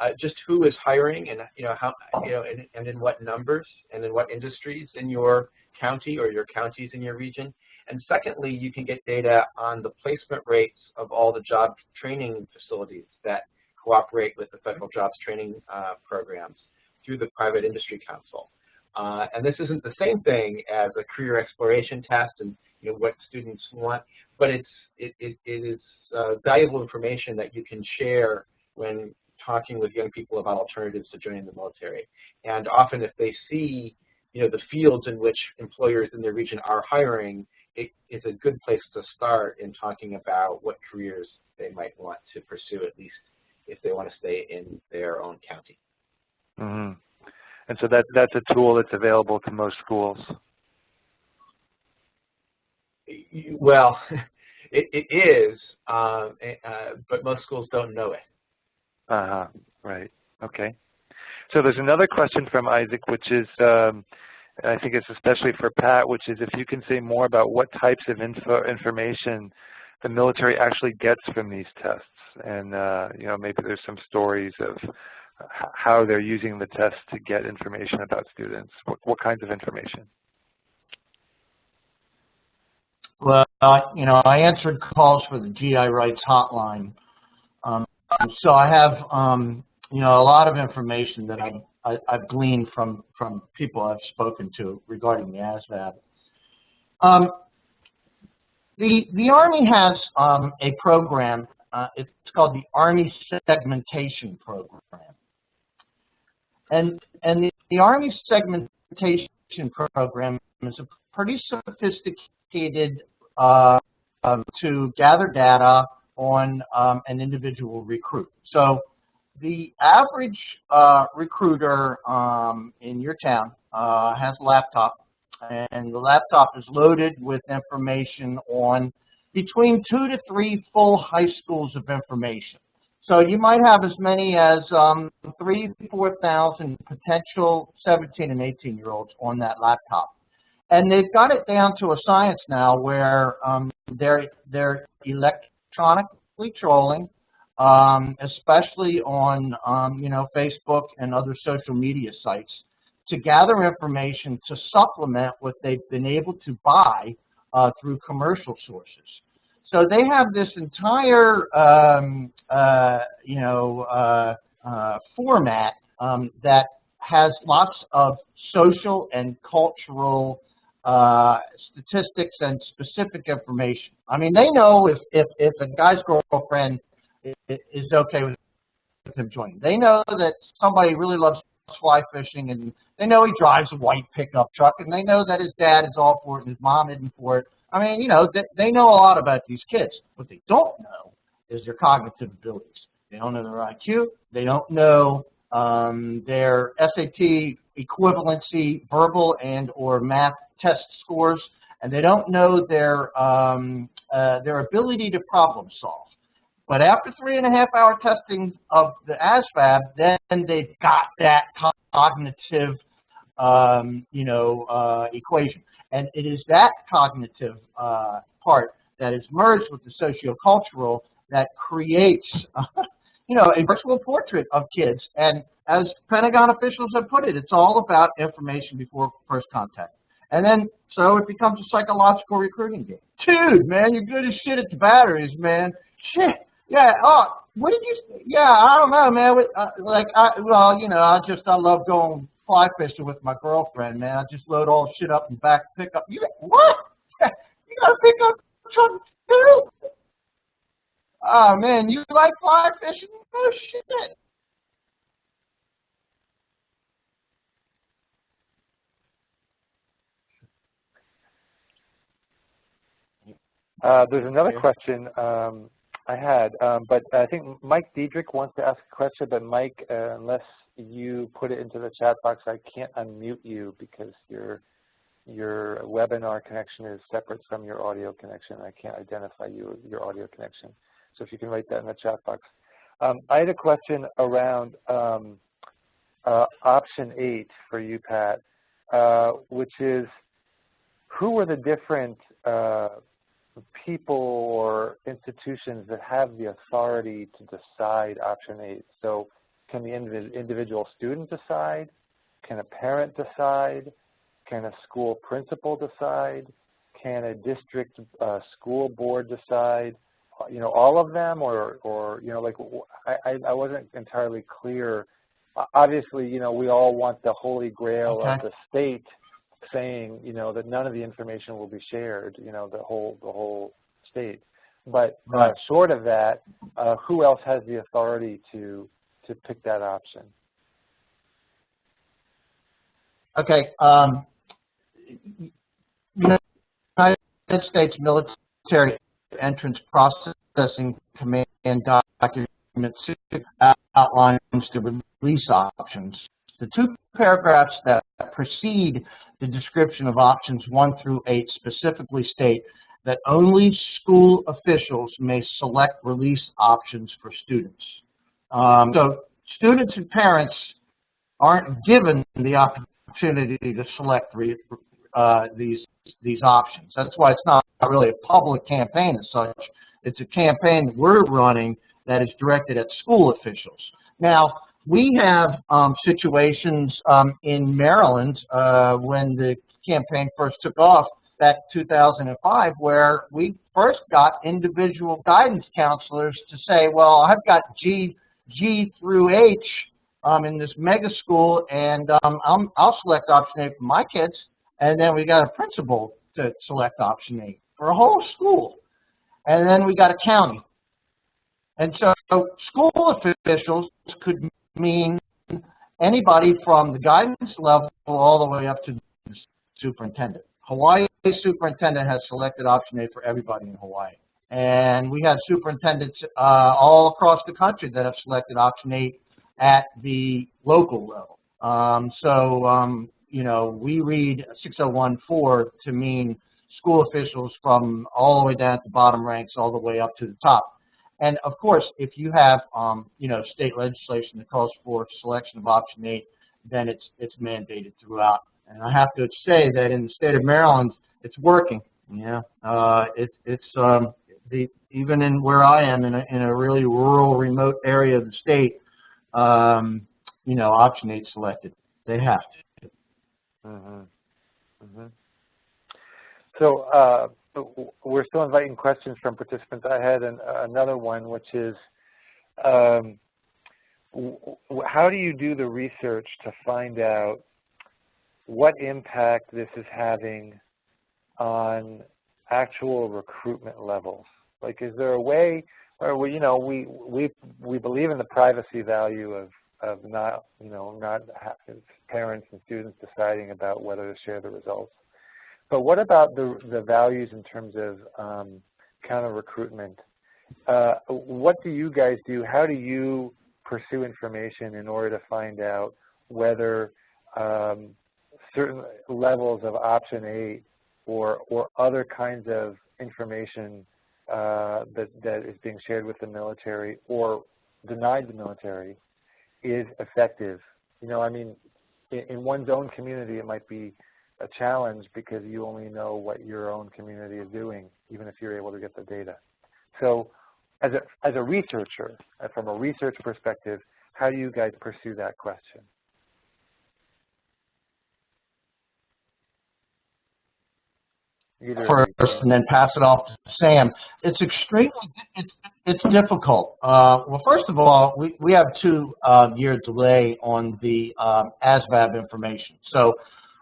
B: uh, just who is hiring and you know how you know and, and in what numbers and in what industries in your county or your counties in your region. And secondly, you can get data on the placement rates of all the job training facilities that cooperate with the federal jobs training uh, programs through the Private Industry Council. Uh, and this isn't the same thing as a career exploration test and you know what students want, but it's it, it, it is uh, valuable information that you can share when talking with young people about alternatives to joining the military. And often if they see you know the fields in which employers in their region are hiring, it is a good place to start in talking about what careers they might want to pursue, at least if they want to stay in their own county.
A: hmm And so that that's a tool that's available to most schools.
B: Well, [laughs] it, it is, um, eh, uh, but most schools don't know it.
A: Uh-huh, right, okay. So there's another question from Isaac, which is, um, I think it's especially for Pat, which is if you can say more about what types of info, information the military actually gets from these tests. And, uh, you know, maybe there's some stories of how they're using the tests to get information about students. What, what kinds of information?
C: Well, uh, you know, I answered calls for the GI rights hotline. Um, so I have, um, you know, a lot of information that I've, I, I've gleaned from, from people I've spoken to regarding the ASVAB. Um, the, the Army has um, a program, uh, it's called the Army Segmentation Program. And, and the, the Army Segmentation Program is a pretty sophisticated uh, um, to gather data on um, an individual recruit. So the average uh, recruiter um, in your town uh, has a laptop, and the laptop is loaded with information on between two to three full high schools of information. So you might have as many as um, three, 4,000 potential 17 and 18 year olds on that laptop. And they've got it down to a science now where um, they're, they're electronically trolling, um, especially on, um, you know, Facebook and other social media sites to gather information to supplement what they've been able to buy uh, through commercial sources. So they have this entire, um, uh, you know, uh, uh, format um, that has lots of social and cultural uh, statistics and specific information. I mean, they know if, if, if a guy's girlfriend is okay with him joining. They know that somebody really loves fly fishing and they know he drives a white pickup truck and they know that his dad is all for it and his mom isn't for it. I mean, you know, they, they know a lot about these kids. What they don't know is their cognitive abilities. They don't know their IQ. They don't know um, their SAT equivalency, verbal and or math test scores, and they don't know their um, uh, their ability to problem solve. But after three and a half hour testing of the ASVAB, then they've got that cognitive, um, you know, uh, equation. And it is that cognitive uh, part that is merged with the sociocultural that creates, [laughs] you know, a virtual portrait of kids. And as Pentagon officials have put it, it's all about information before first contact. And then, so it becomes a psychological recruiting game. Dude, man, you're good as shit at the batteries, man. Shit. Yeah, oh, what did you, yeah, I don't know, man. Uh, like, I, well, you know, I just, I love going fly fishing with my girlfriend, man. I just load all the shit up in the back pickup. You, what? you got to pick up [laughs] truck too? Oh, man, you like fly fishing? Oh, shit.
A: Uh, there's another question um, I had, um, but I think Mike Diedrich wants to ask a question, but Mike, uh, unless you put it into the chat box, I can't unmute you because your your webinar connection is separate from your audio connection. I can't identify you, your audio connection. So if you can write that in the chat box. Um, I had a question around um, uh, option eight for you, Pat, uh, which is who are the different uh, people or institutions that have the authority to decide option eight. So can the individual student decide? Can a parent decide? Can a school principal decide? Can a district uh, school board decide? You know, all of them or, or you know, like I, I wasn't entirely clear. Obviously, you know, we all want the holy grail
C: okay.
A: of the state saying, you know, that none of the information will be shared, you know, the whole, the whole state. But uh, short of that, uh, who else has the authority to to pick that option?
C: Okay. Um, United States military entrance processing command document outlines the release options. The two paragraphs that precede the description of options 1 through 8 specifically state that only school officials may select release options for students. Um, so students and parents aren't given the opportunity to select uh, these these options. That's why it's not really a public campaign as such. It's a campaign we're running that is directed at school officials. Now, we have um, situations um, in Maryland uh, when the campaign first took off back 2005 where we first got individual guidance counselors to say, well, I've got G, G through H um, in this mega school, and um, i will select option A for my kids. And then we got a principal to select option A for a whole school. And then we got a county. And so school officials could mean anybody from the guidance level all the way up to the superintendent. Hawaii superintendent has selected option A for everybody in Hawaii. And we have superintendents uh, all across the country that have selected option 8 at the local level. Um, so, um, you know, we read 6014 to mean school officials from all the way down at the bottom ranks all the way up to the top. And of course, if you have, um, you know, state legislation that calls for selection of option 8, then it's, it's mandated throughout and I have to say that in the state of Maryland, it's working. Yeah, uh, it's it's um, the even in where I am in a in a really rural, remote area of the state, um, you know, option eight selected. They have to.
A: Mm -hmm. Mm -hmm. So uh, we're still inviting questions from participants. I had an, another one, which is, um, how do you do the research to find out what impact this is having on actual recruitment levels. Like, is there a way, or we, you know, we we we believe in the privacy value of of not, you know, not parents and students deciding about whether to share the results. But what about the the values in terms of um, counter recruitment? Uh, what do you guys do? How do you pursue information in order to find out whether um, certain levels of option eight or, or other kinds of information uh, that, that is being shared with the military or denied the military is effective. You know, I mean, in, in one's own community, it might be a challenge because you only know what your own community is doing, even if you're able to get the data. So as a, as a researcher, uh, from a research perspective, how do you guys pursue that question? Either
C: first and then pass it off to Sam. It's extremely, it's, it's difficult. Uh, well, first of all, we, we have two uh, year delay on the um, ASVAB information. So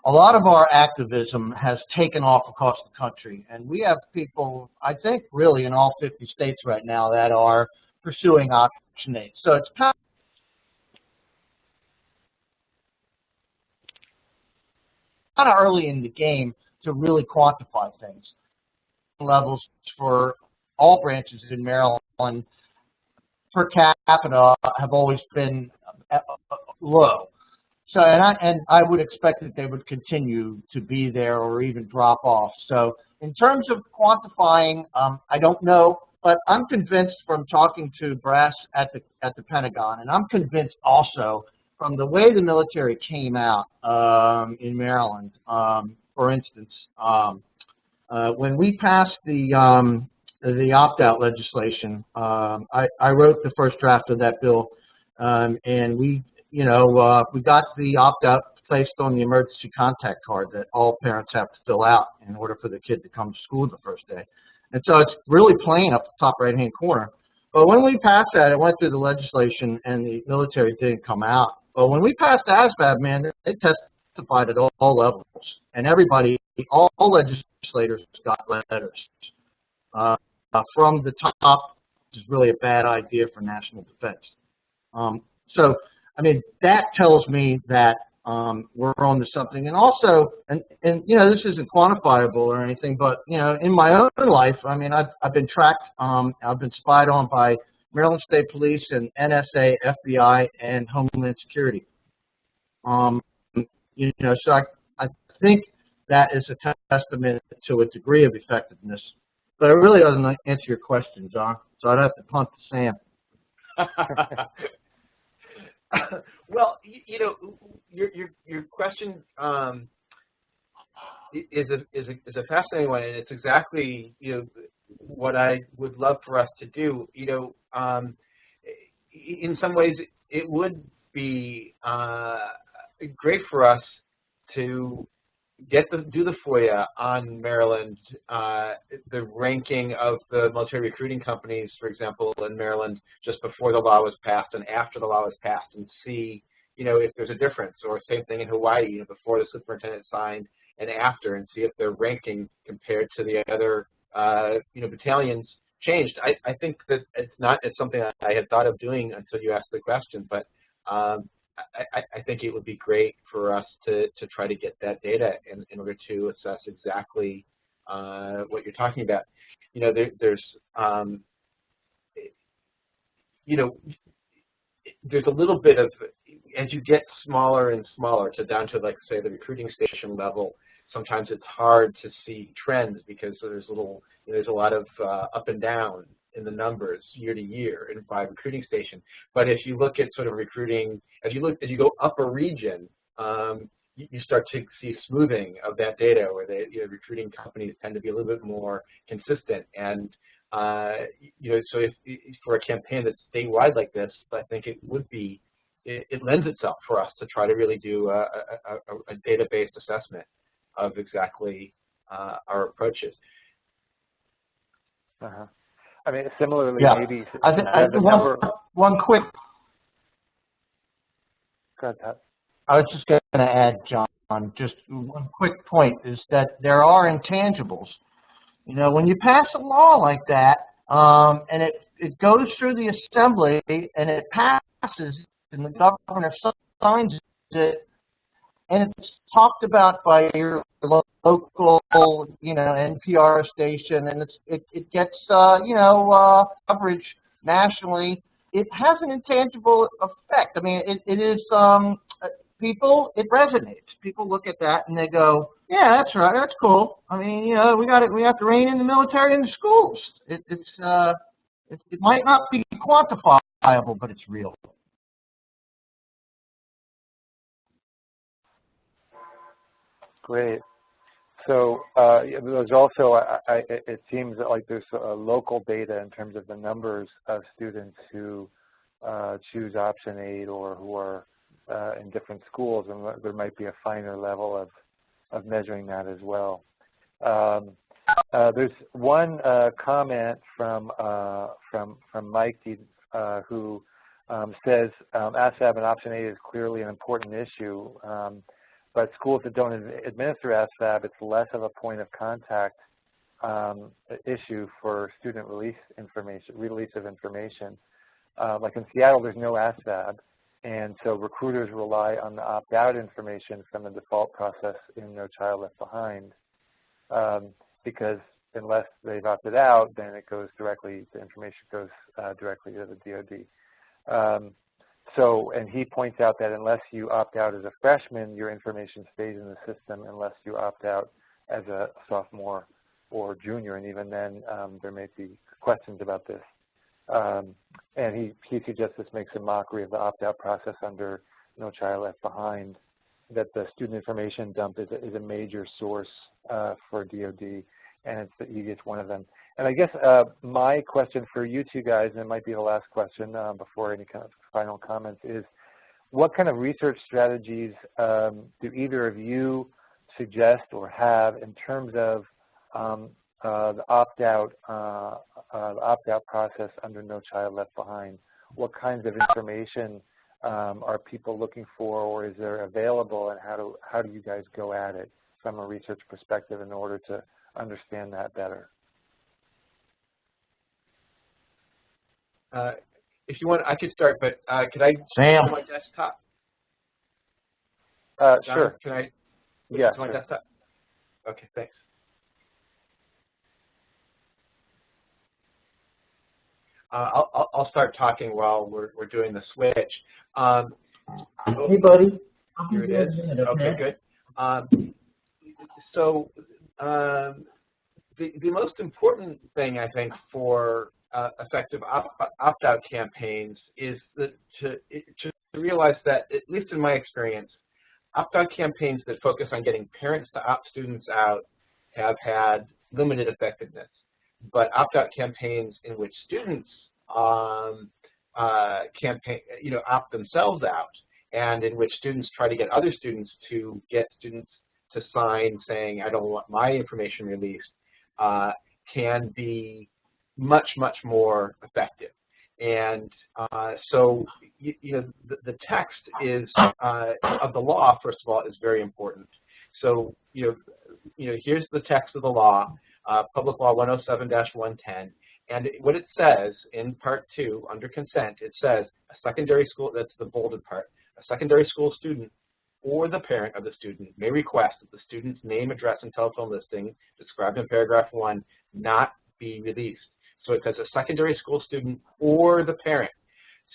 C: a lot of our activism has taken off across the country. And we have people, I think, really in all 50 states right now that are pursuing Option 8. So it's kind of early in the game to really quantify things. Levels for all branches in Maryland per capita have always been uh, uh, low. So, and I, and I would expect that they would continue to be there or even drop off. So in terms of quantifying, um, I don't know, but I'm convinced from talking to brass at the, at the Pentagon, and I'm convinced also from the way the military came out um, in Maryland, um, for instance, um, uh, when we passed the um, the opt-out legislation, um, I, I wrote the first draft of that bill, um, and we, you know, uh, we got the opt-out placed on the emergency contact card that all parents have to fill out in order for the kid to come to school the first day. And so it's really plain up the top right-hand corner. But when we passed that, it went through the legislation, and the military didn't come out. But when we passed ASVAB, man, they testified at all, all levels, and everybody, all, all legislators got letters uh, from the top, which is really a bad idea for national defense. Um, so, I mean, that tells me that um, we're on to something. And also, and, and you know, this isn't quantifiable or anything, but you know, in my own life, I mean, I've I've been tracked, um, I've been spied on by Maryland State Police and NSA, FBI, and Homeland Security. Um, you know, so I I think that is a testament to a degree of effectiveness. But it really doesn't answer your question, John. So I'd have to punt to Sam. [laughs] [laughs]
B: well, you, you, know, your your your question um, is a is a is a fascinating one, and it's exactly you know what I would love for us to do. You know, um, in some ways, it would be uh, great for us to get the do the FOIA on Maryland, uh, the ranking of the military recruiting companies, for example, in Maryland, just before the law was passed and after the law was passed, and see, you know, if there's a difference, or same thing in Hawaii, you know, before the superintendent signed and after, and see if their ranking compared to the other, uh, you know, battalions changed. I, I think that it's not it's something I had thought of doing until you asked the question, but um, I, I, think it would be great for us to, to try to get that data in, in order to assess exactly uh, what you're talking about. You know, there, there's, um, you know, there's a little bit of, as you get smaller and smaller to down to like say the recruiting station level, sometimes it's hard to see trends because there's a little, there's a lot of uh, up and down in the numbers year to year in by recruiting station. But if you look at sort of recruiting, as you look as you go up a region, um, you, you, start to see smoothing of that data, where the you know, recruiting companies tend to be a little bit more consistent. And uh, you know, so if, if, for a campaign that's statewide like this, I think it would be it, it lends itself for us to try to really do a, a, a, a data-based assessment of exactly uh, our approaches.
A: Uh -huh. I mean, similarly,
C: yeah.
A: maybe
C: I think, I, one, number... one quick.
A: Go ahead,
C: I was just going to add, John, just one quick point is that there are intangibles. You know, when you pass a law like that, um, and it, it goes through the assembly and it passes, and the governor signs it, and it's talked about by your local, you know, NPR station, and it's, it, it gets, uh, you know, uh, coverage nationally. It has an intangible effect. I mean, it, it is, um, people, it resonates. People look at that and they go, yeah, that's right, that's cool. I mean, you know, we got it, we have to rein in the military in the schools. It, it's, uh, it, it might not be quantifiable, but it's real.
A: Great. So uh, there's also, I, I, it seems like there's local data in terms of the numbers of students who uh, choose option 8 or who are uh, in different schools, and there might be a finer level of, of measuring that as well. Um, uh, there's one uh, comment from uh, from from Mike who um, says um, ASVAB and option 8 is clearly an important issue. Um, but schools that don't administer ASVAB, it's less of a point of contact um, issue for student release information, release of information. Uh, like in Seattle, there's no ASVAB, and so recruiters rely on the opt-out information from the default process in No Child Left Behind, um, because unless they've opted out, then it goes directly, the information goes uh, directly to the DoD. Um, so, and he points out that unless you opt out as a freshman, your information stays in the system unless you opt out as a sophomore or junior, and even then um, there may be questions about this. Um, and he, he suggests this makes a mockery of the opt-out process under No Child Left Behind, that the student information dump is a, is a major source uh, for DOD, and it's the easiest one of them. And I guess uh, my question for you two guys, and it might be the last question uh, before any kind of final comments, is what kind of research strategies um, do either of you suggest or have in terms of um, uh, the opt-out uh, uh, opt-out process under No Child Left Behind? What kinds of information um, are people looking for, or is there available, and how do how do you guys go at it from a research perspective in order to understand that better?
B: Uh, if you want, I could start, but uh, could I
C: Sam.
B: my desktop?
A: Uh, sure.
B: Can I?
A: Yeah.
B: my
A: sure.
B: desktop. Okay, thanks. Uh, I'll, I'll start talking while we're, we're doing the switch. Um,
C: Hey, buddy.
B: here it is. Okay, good. Um, so um, the, the most important thing, I think, for uh, effective opt-out campaigns is to, to realize that, at least in my experience, opt-out campaigns that focus on getting parents to opt students out have had limited effectiveness. But opt-out campaigns in which students um, uh, campaign, you know, opt themselves out, and in which students try to get other students to get students to sign saying, I don't want my information released, uh, can be much, much more effective. And uh, so, you, you, know, the, the text is uh, of the law, first of all, is very important. So, you know, you know, here's the text of the law, uh, Public Law 107-110, and what it says in Part 2, under consent, it says a secondary school, that's the bolded part, a secondary school student or the parent of the student may request that the student's name, address, and telephone listing described in paragraph 1 not be released. So says a secondary school student or the parent.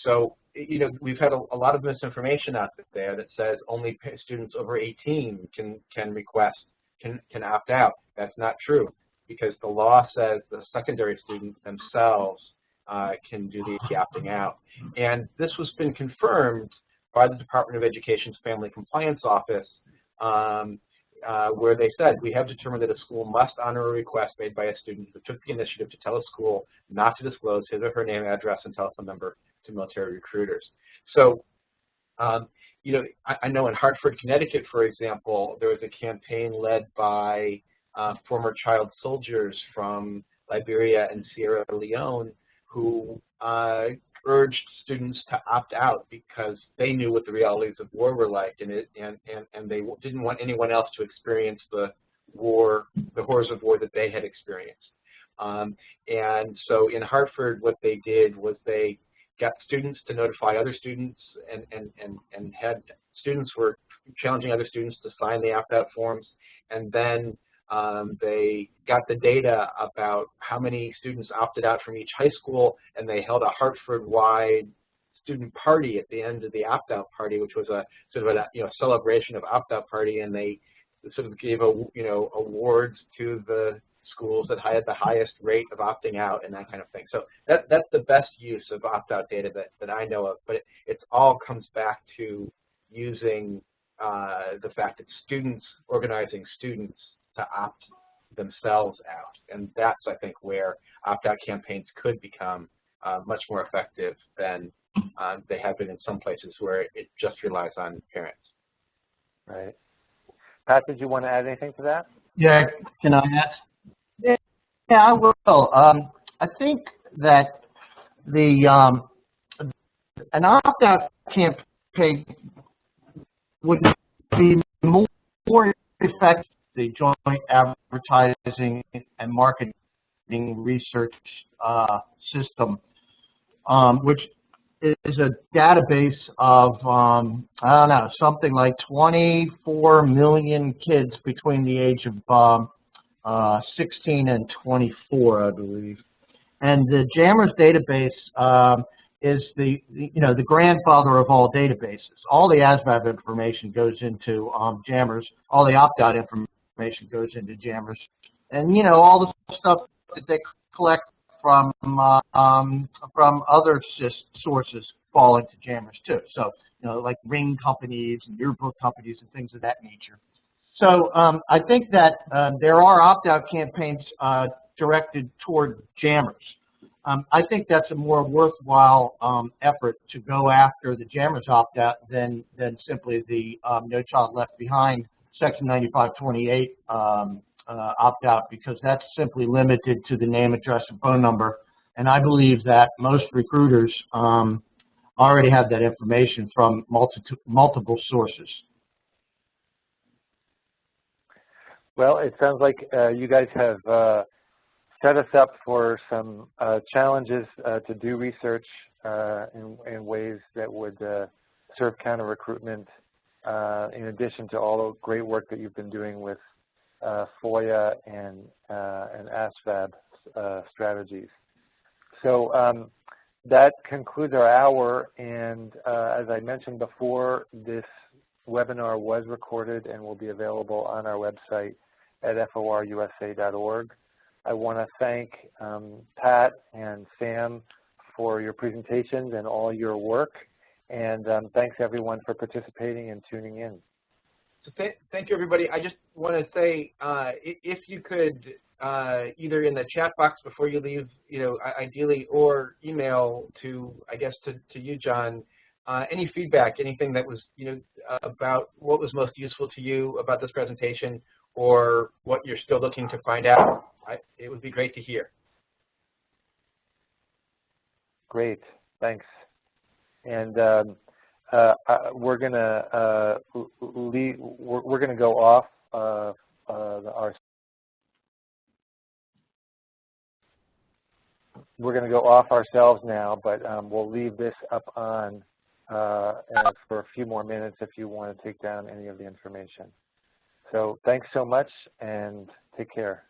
B: So, you know, we've had a, a lot of misinformation out there that says only students over 18 can, can request, can, can opt out. That's not true because the law says the secondary students themselves uh, can do the opting out. And this has been confirmed by the Department of Education's Family Compliance Office um, uh, where they said, we have determined that a school must honor a request made by a student who took the initiative to tell a school not to disclose his or her name, address, and telephone number to military recruiters. So, um, you know, I, I, know in Hartford, Connecticut, for example, there was a campaign led by uh, former child soldiers from Liberia and Sierra Leone who uh, urged students to opt out because they knew what the realities of war were like and it and and, and they didn't want anyone else to experience the war the horrors of war that they had experienced. Um, and so in Hartford what they did was they got students to notify other students and and and, and had students were challenging other students to sign the opt-out forms. And then um, they got the data about how many students opted out from each high school, and they held a Hartford-wide student party at the end of the opt-out party, which was a sort of a you know celebration of opt-out party, and they sort of gave a you know awards to the schools that had the highest rate of opting out and that kind of thing. So that that's the best use of opt-out data that that I know of. But it, it all comes back to using uh, the fact that students organizing students to opt themselves out, and that's I think where opt-out campaigns could become uh, much more effective than uh, they have been in some places where it just relies on parents.
A: Right. Pat, did you want to add anything to that?
C: Yeah, can I ask? Yeah, yeah, I will. Um, I think that the um, an opt-out campaign would be more effective the joint advertising and marketing research uh, system, um, which is a database of, um, I don't know, something like 24 million kids between the age of um, uh, 16 and 24, I believe. And the JAMRS database um, is the, you know, the grandfather of all databases. All the ASVAB information goes into um, JAMRS. All the opt-out information goes into JAMRS. And, you know, all the stuff that they collect from uh, um, from other sources fall into JAMRS too. So, you know, like ring companies and yearbook companies and things of that nature. So um, I think that uh, there are opt-out campaigns uh, directed toward JAMRS. Um, I think that's a more worthwhile um, effort to go after the JAMRS opt-out than, than simply the um, No Child Left Behind Section 9528 um, uh, opt-out because that's simply limited to the name, address, and phone number. And I believe that most recruiters um, already have that information from multi multiple sources.
A: Well, it sounds like uh, you guys have uh, set us up for some uh, challenges uh, to do research uh, in, in, ways that would uh, serve counter recruitment Uh, in addition to all the great work that you've been doing with uh, FOIA and, uh, and ASVAB strategies. So um, that concludes our hour, and as I mentioned before, this webinar was recorded and will be available on our website at forusa.org. I want to thank um, Pat and Sam for your presentations and all your work. And um, thanks everyone for participating and tuning in.
B: So th thank you everybody. I just want to say uh, if you could uh, either in the chat box before you leave, you know, ideally, or email to, I guess, to, to you, John, uh, any feedback, anything that was, you know, about what was most useful to you about this presentation or what you're still looking to find out, I, it would be great to hear.
A: Great, thanks. And um, uh, uh, we're gonna uh, leave, we're, we're, gonna go off uh, uh, our we're gonna go off ourselves now, but um, we'll leave this up on uh, for a few more minutes if you want to take down any of the information. So thanks so much and take care.